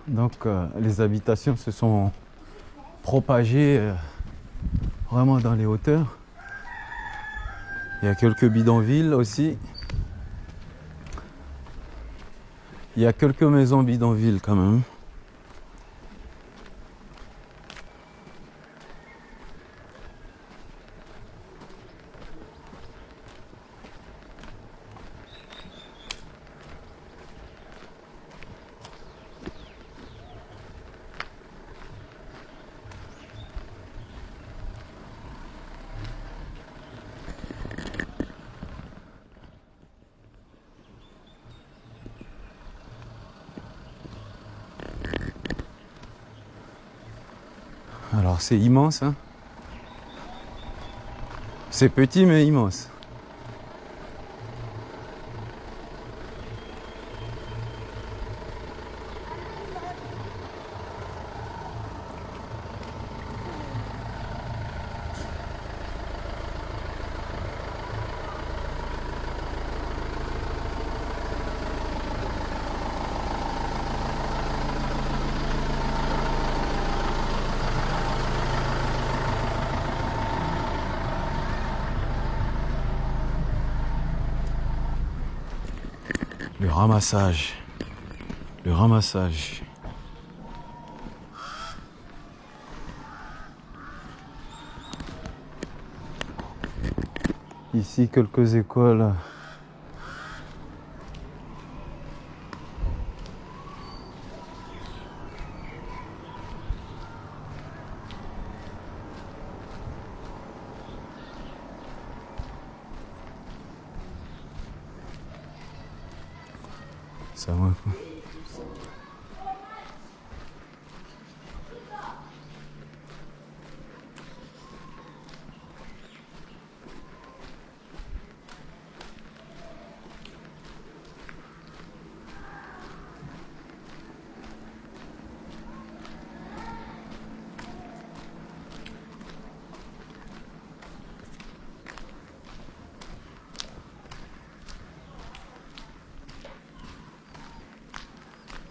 Donc, euh, les habitations se sont propagées euh, vraiment dans les hauteurs. Il y a quelques bidonvilles aussi. Il y a quelques maisons bidonvilles quand même. Alors c'est Hein c'est petit mais immense. Le ramassage. Le ramassage. Ici, quelques écoles. Ça va quoi.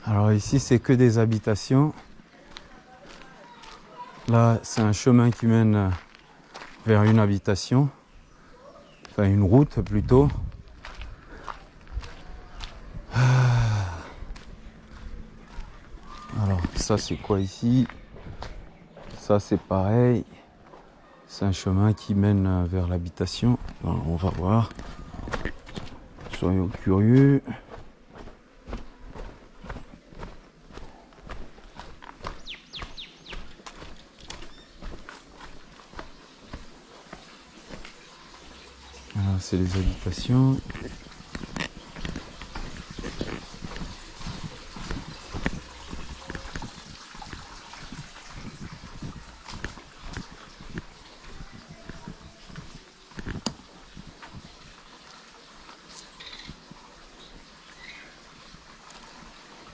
Alors ici, c'est que des habitations. Là, c'est un chemin qui mène euh, vers une habitation. enfin une route plutôt. Ah. Alors ça c'est quoi ici? Ça c'est pareil. C'est un chemin qui mène euh, vers l'habitation. On va voir. Soyons curieux. Alors,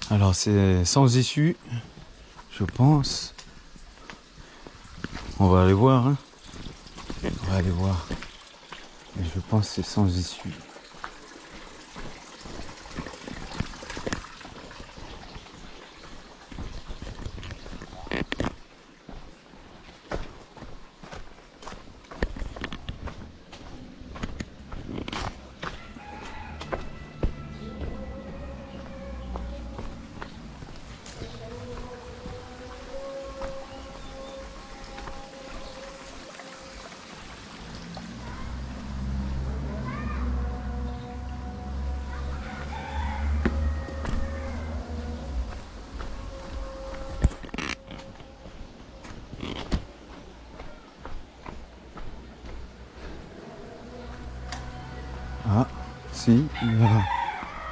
Alors c'est sans issue, je pense. On va aller voir. hein. On va aller voir. Je pense c'est sans issue.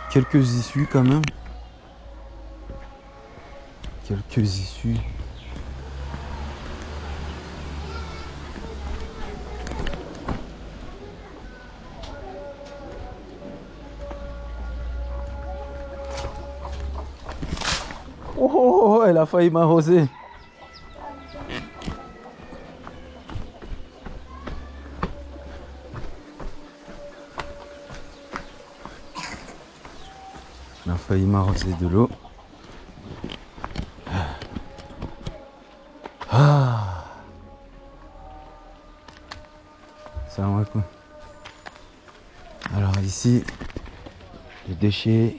Quelques issues quand même. Quelques issues. Oh, oh, oh, elle a failli m'arroser. Failli m'arroser de l'eau. Ah. Ça va quoi Alors ici, les déchets.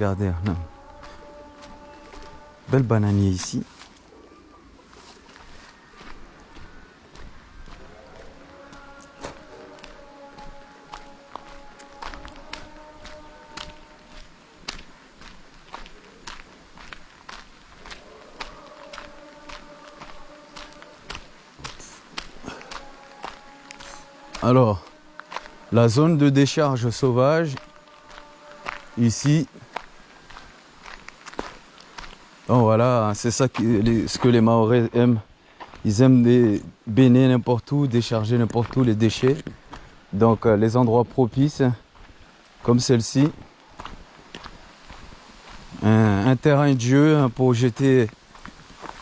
Regardez. Bel bananier ici. Alors, la zone de décharge sauvage, ici. Bon voilà, c'est ça les- ce que les Maoris aiment. Ils aiment des baigner n'importe où, décharger n'importe où les déchets. Donc euh, les endroits propices, comme celle-ci. Un, terrain de jeu hein, pour jeter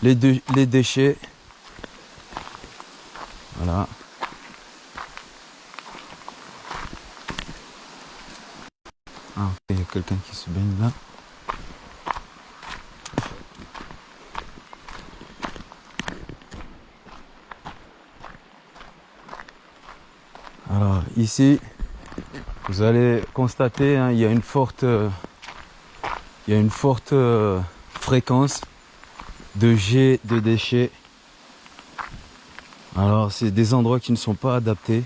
les déchets. Voilà. Ah, ok, il y a quelqu'un qui se baigne là. Alors ici, vous allez constater, hein, il y a une forte, euh, il y a une forte euh, fréquence de jets de déchets. Alors c'est des endroits qui ne sont pas adaptés.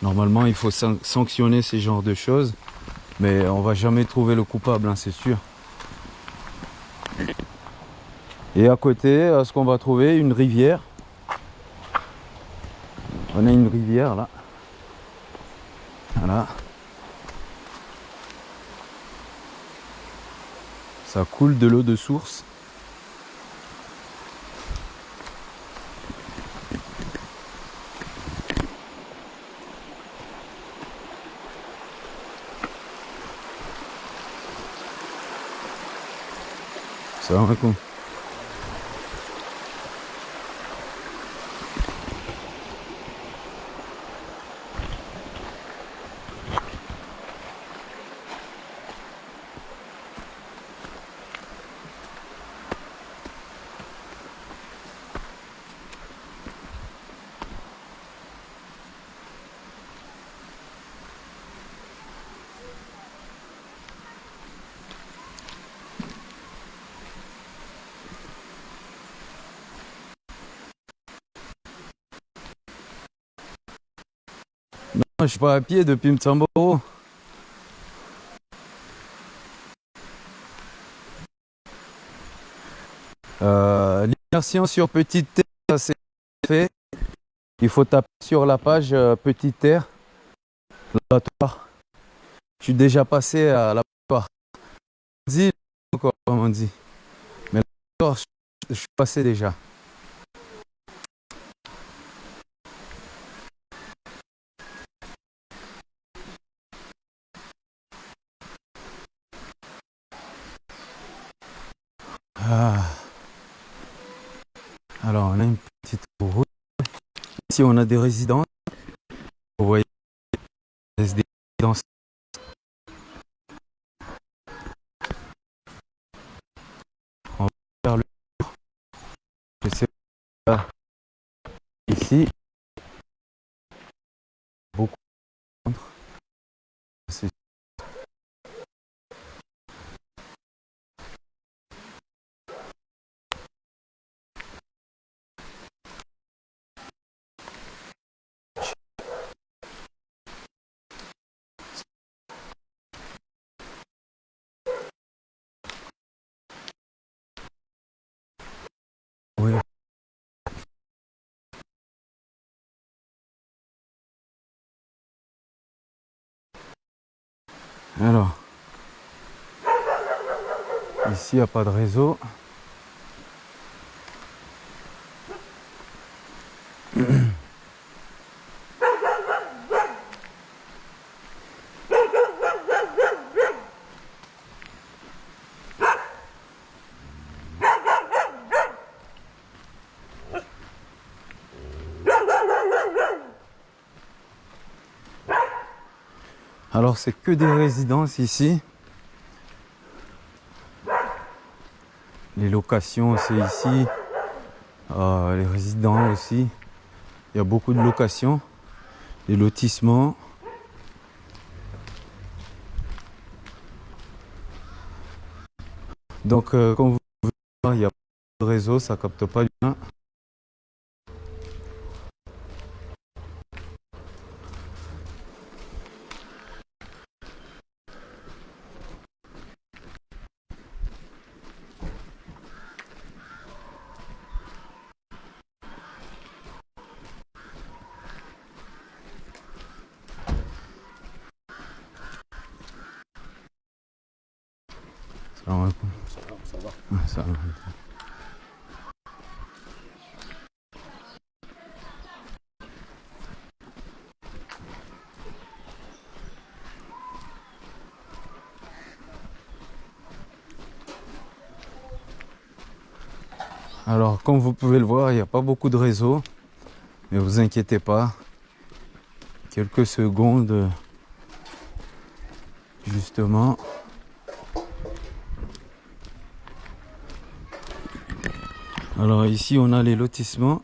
Normalement, il faut san- sanctionner ces genres de choses. Mais on va jamais trouver le coupable, hein, c'est sûr. Et à côté, ce qu'on va trouver, une rivière. On a une rivière là. Voilà. Ça coule de l'eau de source. Alaikum. Je suis pas à pied depuis Mtsamboro. Euh, L'immersion sur Petite Terre, ça c'est fait. Il faut taper sur la page euh, Petite Terre. Je suis déjà passé à la. Dit on dit. Mais je suis passé déjà. Ah. Alors, on a une petite route. Ici, on a des résidences. Vous voyez, des résidences. On va faire le tour. Je sais pas. Ici, beaucoup de centres. C'est Alors, ici il n'y a pas de réseau. C'est que des résidences ici. Les locations c'est ici. Euh, les résidents aussi. Il y a beaucoup de locations. Les lotissements. Donc euh, comme vous voir, il n'y a pas de réseau, ça capte pas bien. Salam alaikum. Ça va. Ah, salam alaikum. Alors, comme vous pouvez le voir, il n'y a pas beaucoup de réseau. Mais vous inquiétez pas. Quelques secondes, justement. Alors ici, on a les lotissements.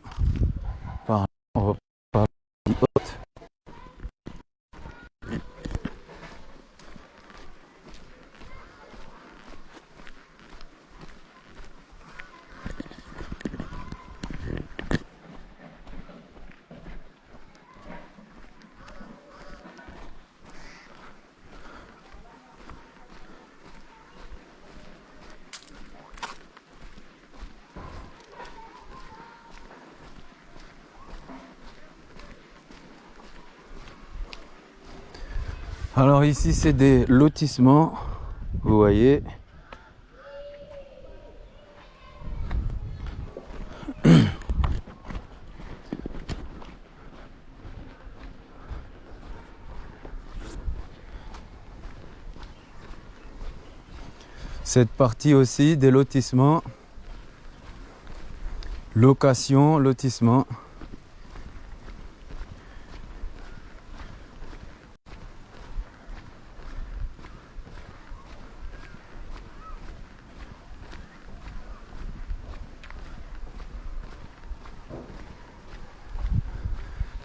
Ici, c'est des lotissements. Vous voyez. Cette partie aussi des lotissements. Location, lotissement.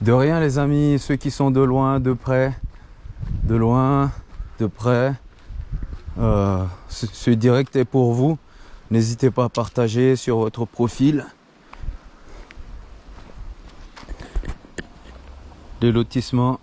De rien les amis, ceux qui sont de loin, de près, de loin, de près, euh, ce, ce direct est pour vous. N'hésitez pas à partager sur votre profil. Les lotissements.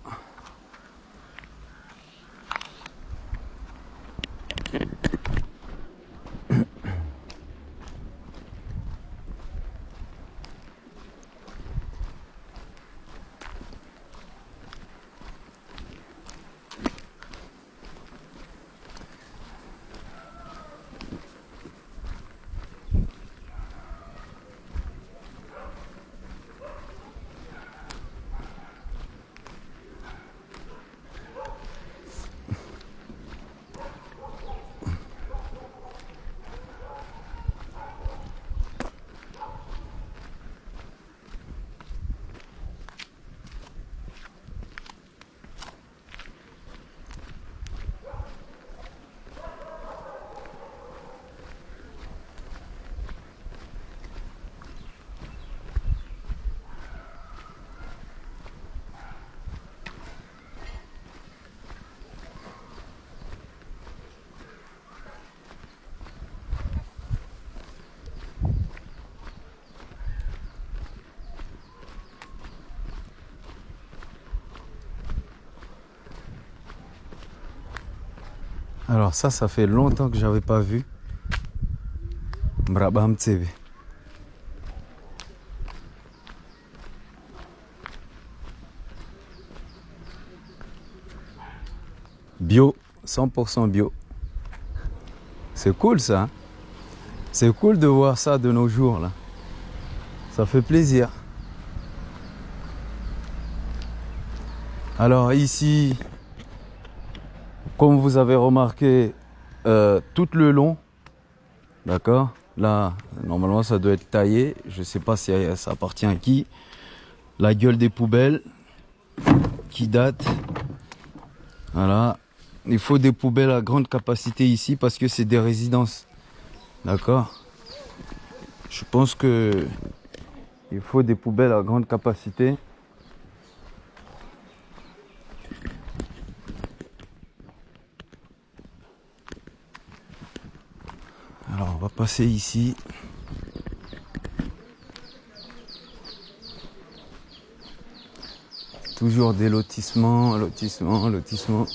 Alors ça, fait longtemps que j'avais pas vu. Brabham TV. Bio, 100% bio. C'est cool ça. hein. C'est cool de voir ça de nos jours là. Ça fait plaisir. Alors ici, comme vous avez remarqué, euh, tout le long, d'accord Là, normalement, ça doit être taillé. Je sais pas si ça appartient à qui. La gueule des poubelles qui date. Voilà. Il faut des poubelles à grande capacité ici parce que c'est des résidences. D'accord Je pense que il faut des poubelles à grande capacité. Va passer ici. Toujours des lotissements, lotissements, lotissements.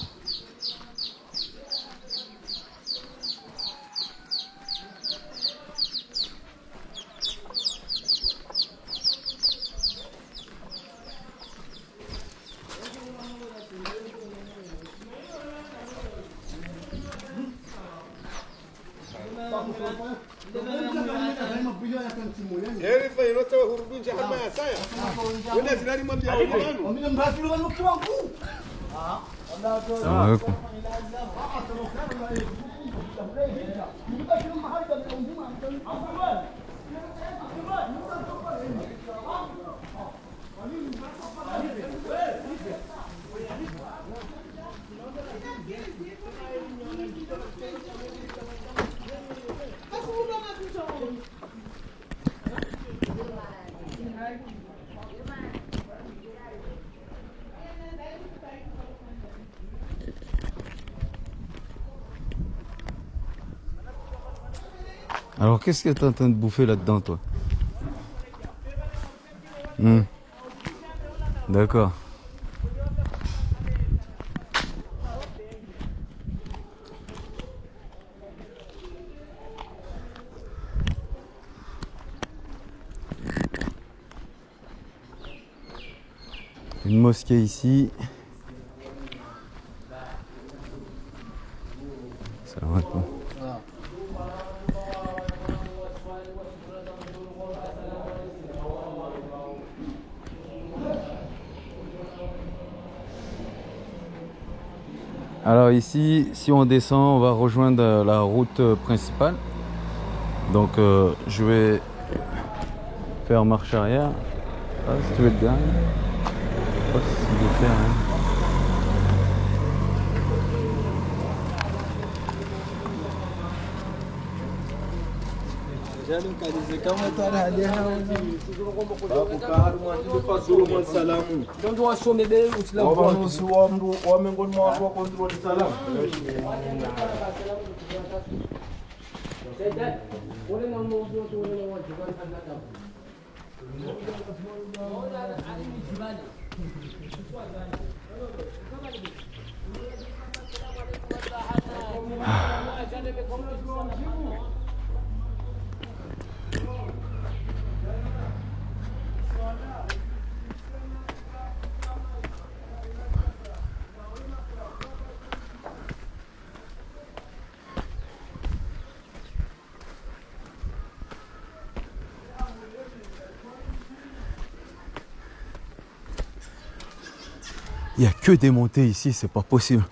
Qu'est-ce que tu es en train de bouffer là-dedans, toi Hmm. D'accord. Une mosquée ici. Salam alaikum. Alors ici, si on descend, on va rejoindre la route principale. Donc euh, je vais faire marche arrière. Ah, si tu veux. Quando o assome o Islã pode. O homem do o controle. Ah. Il n'y a que des montées ici, c'est pas possible.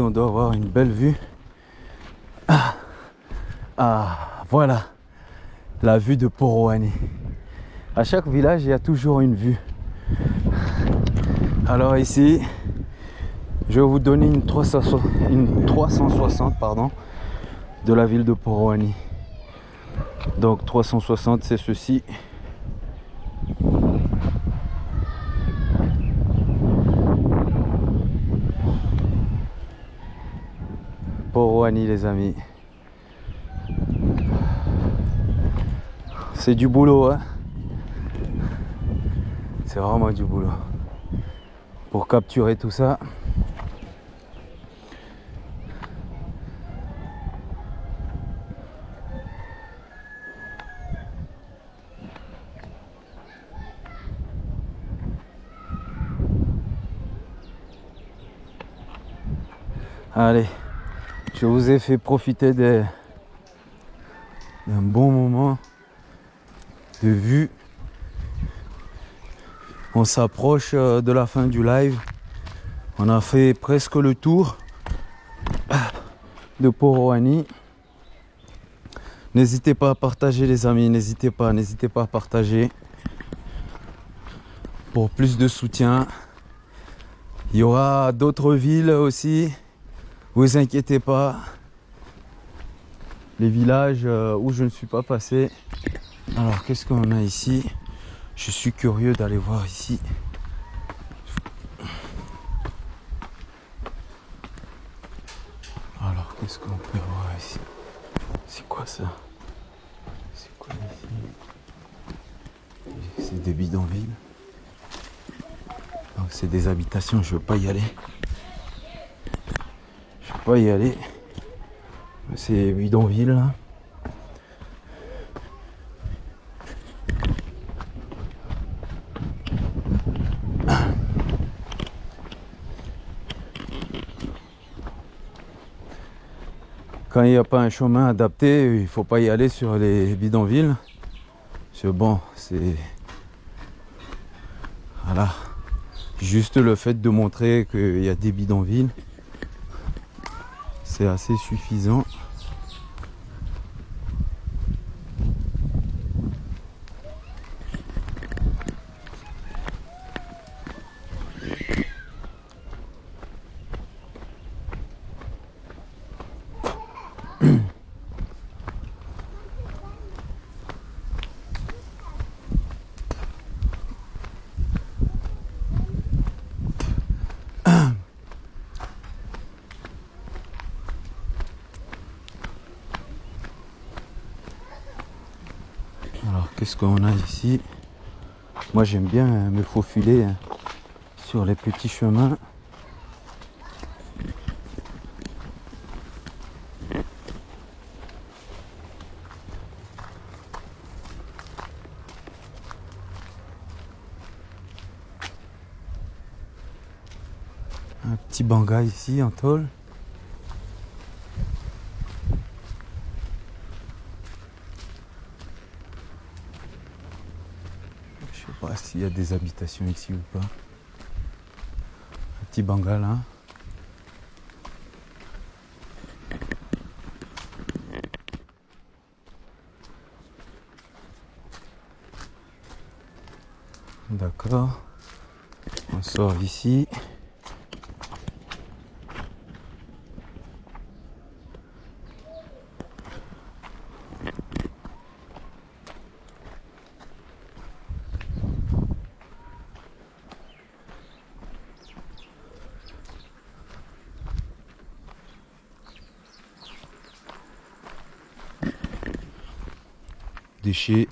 On doit avoir une belle vue. Ah, Ah, voilà la vue de Poroani. À chaque village, il y a toujours une vue. Alors ici, je vais vous donner une 360, une 360 pardon, de la ville de Poroani. Donc 360, c'est ceci. Poroani les amis. C'est du boulot hein. C'est vraiment du boulot. Pour capturer tout ça. Allez, je vous ai fait profiter d'un bon moment de vue. On s'approche euh, de la fin du live. On a fait presque le tour de Poroani. N'hésitez pas à partager les amis, n'hésitez pas, n'hésitez pas à partager pour plus de soutien. Il y aura d'autres villes aussi. Vous inquiétez pas. Les villages euh, où je ne suis pas passé. Alors qu'est-ce qu'on a ici? Je suis curieux d'aller voir ici. Alors qu'est-ce qu'on peut voir ici? C'est quoi ça? C'est quoi ici? C'est des bidonvilles? Donc c'est des habitations, je veux pas y aller. Pas y aller. C'est bidonville là. Quand il n'y a pas un chemin adapté, il faut pas y aller sur les bidonvilles. C'est bon, c'est. Voilà. Juste le fait de montrer qu'il y a des bidonvilles, c'est assez suffisant. Alors qu'est-ce qu'on a ici Moi j'aime bien euh, me faufiler hein, sur les petits chemins. Un petit banga ici en tôle. Je sais pas s'il y a des habitations ici ou pas. Un petit bangal, hein. D'accord. On sort ici. Déchets.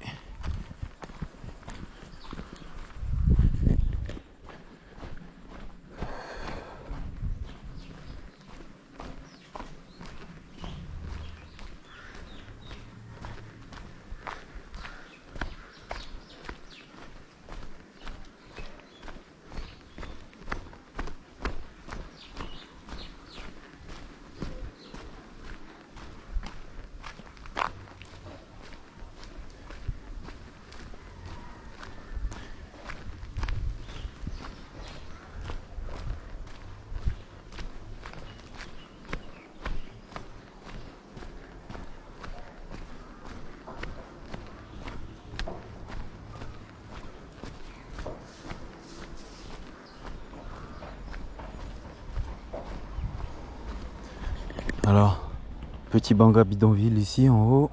petit banga bidonville ici en haut.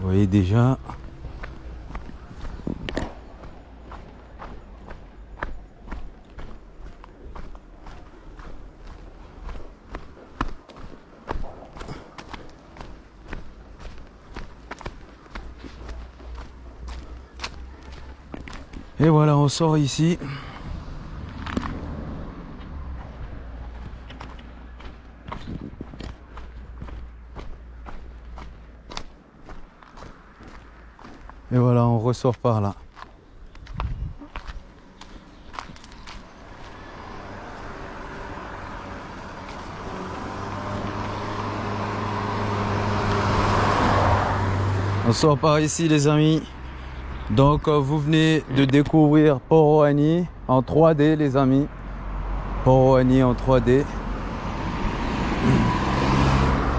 Vous voyez déjà. Et voilà, on sort ici. Ressort par là. On sort par ici les amis. Donc euh, vous venez de découvrir Poroani en 3D les amis. Poroani en 3D.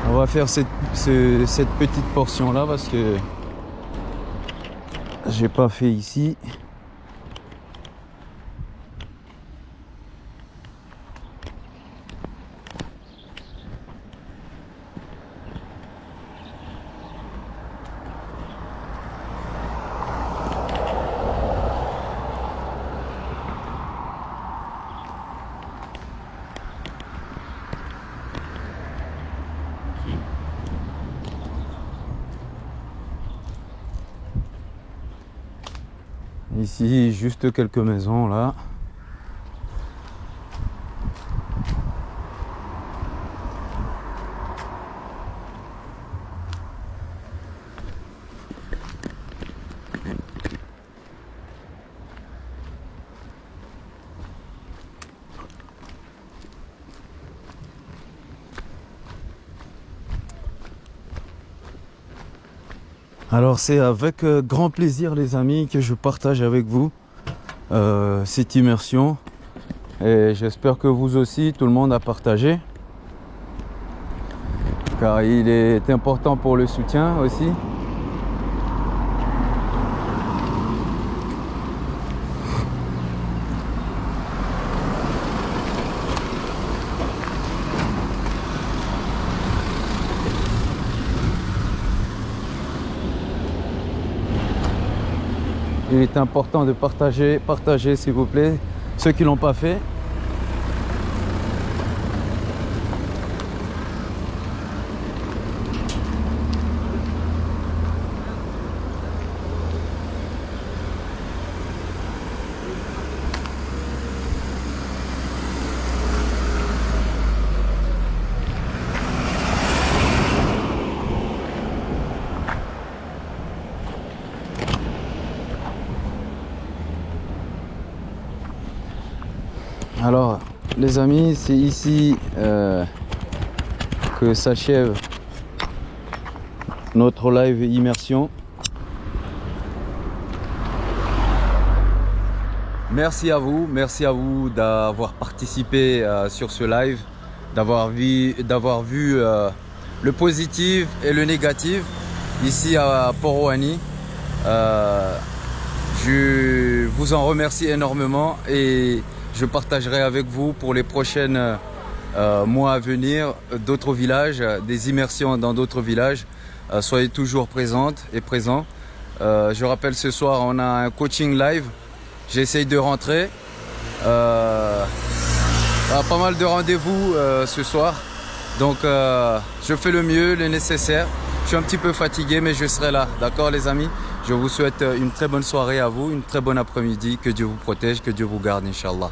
On va faire cette, ce- cette petite portion là parce que j'ai pas fait ici. Ici, juste quelques maisons là. C'est avec euh, grand plaisir les amis que je partage avec vous euh, cette immersion et j'espère que vous aussi tout le monde a partagé car il est important pour le soutien aussi. Il est important de partager, partager s'il vous plaît, ceux qui l'ont pas fait. Alors, amis, c'est ici euh, que s'achève notre live immersion. Merci à vous, merci à vous d'avoir participé euh, sur ce live, d'avoir vu, d'avoir vu euh, le positif et le négatif ici à Poroani. Je vous en remercie énormément et je partagerai avec vous pour les prochaines euh, mois à venir d'autres villages, des immersions dans d'autres villages. Euh, soyez toujours présentes et présents. Euh, je rappelle ce soir on a un coaching live. J'essaye de rentrer. Euh, pas mal de rendez-vous euh, ce soir. Donc euh, je fais le mieux, le nécessaire. Je suis un petit peu fatigué mais je serai là. D'accord les amis? Je vous souhaite euh, une très bonne soirée à vous, une très bonne après-midi. Que Dieu vous protège, que Dieu vous garde, Inch'Allah.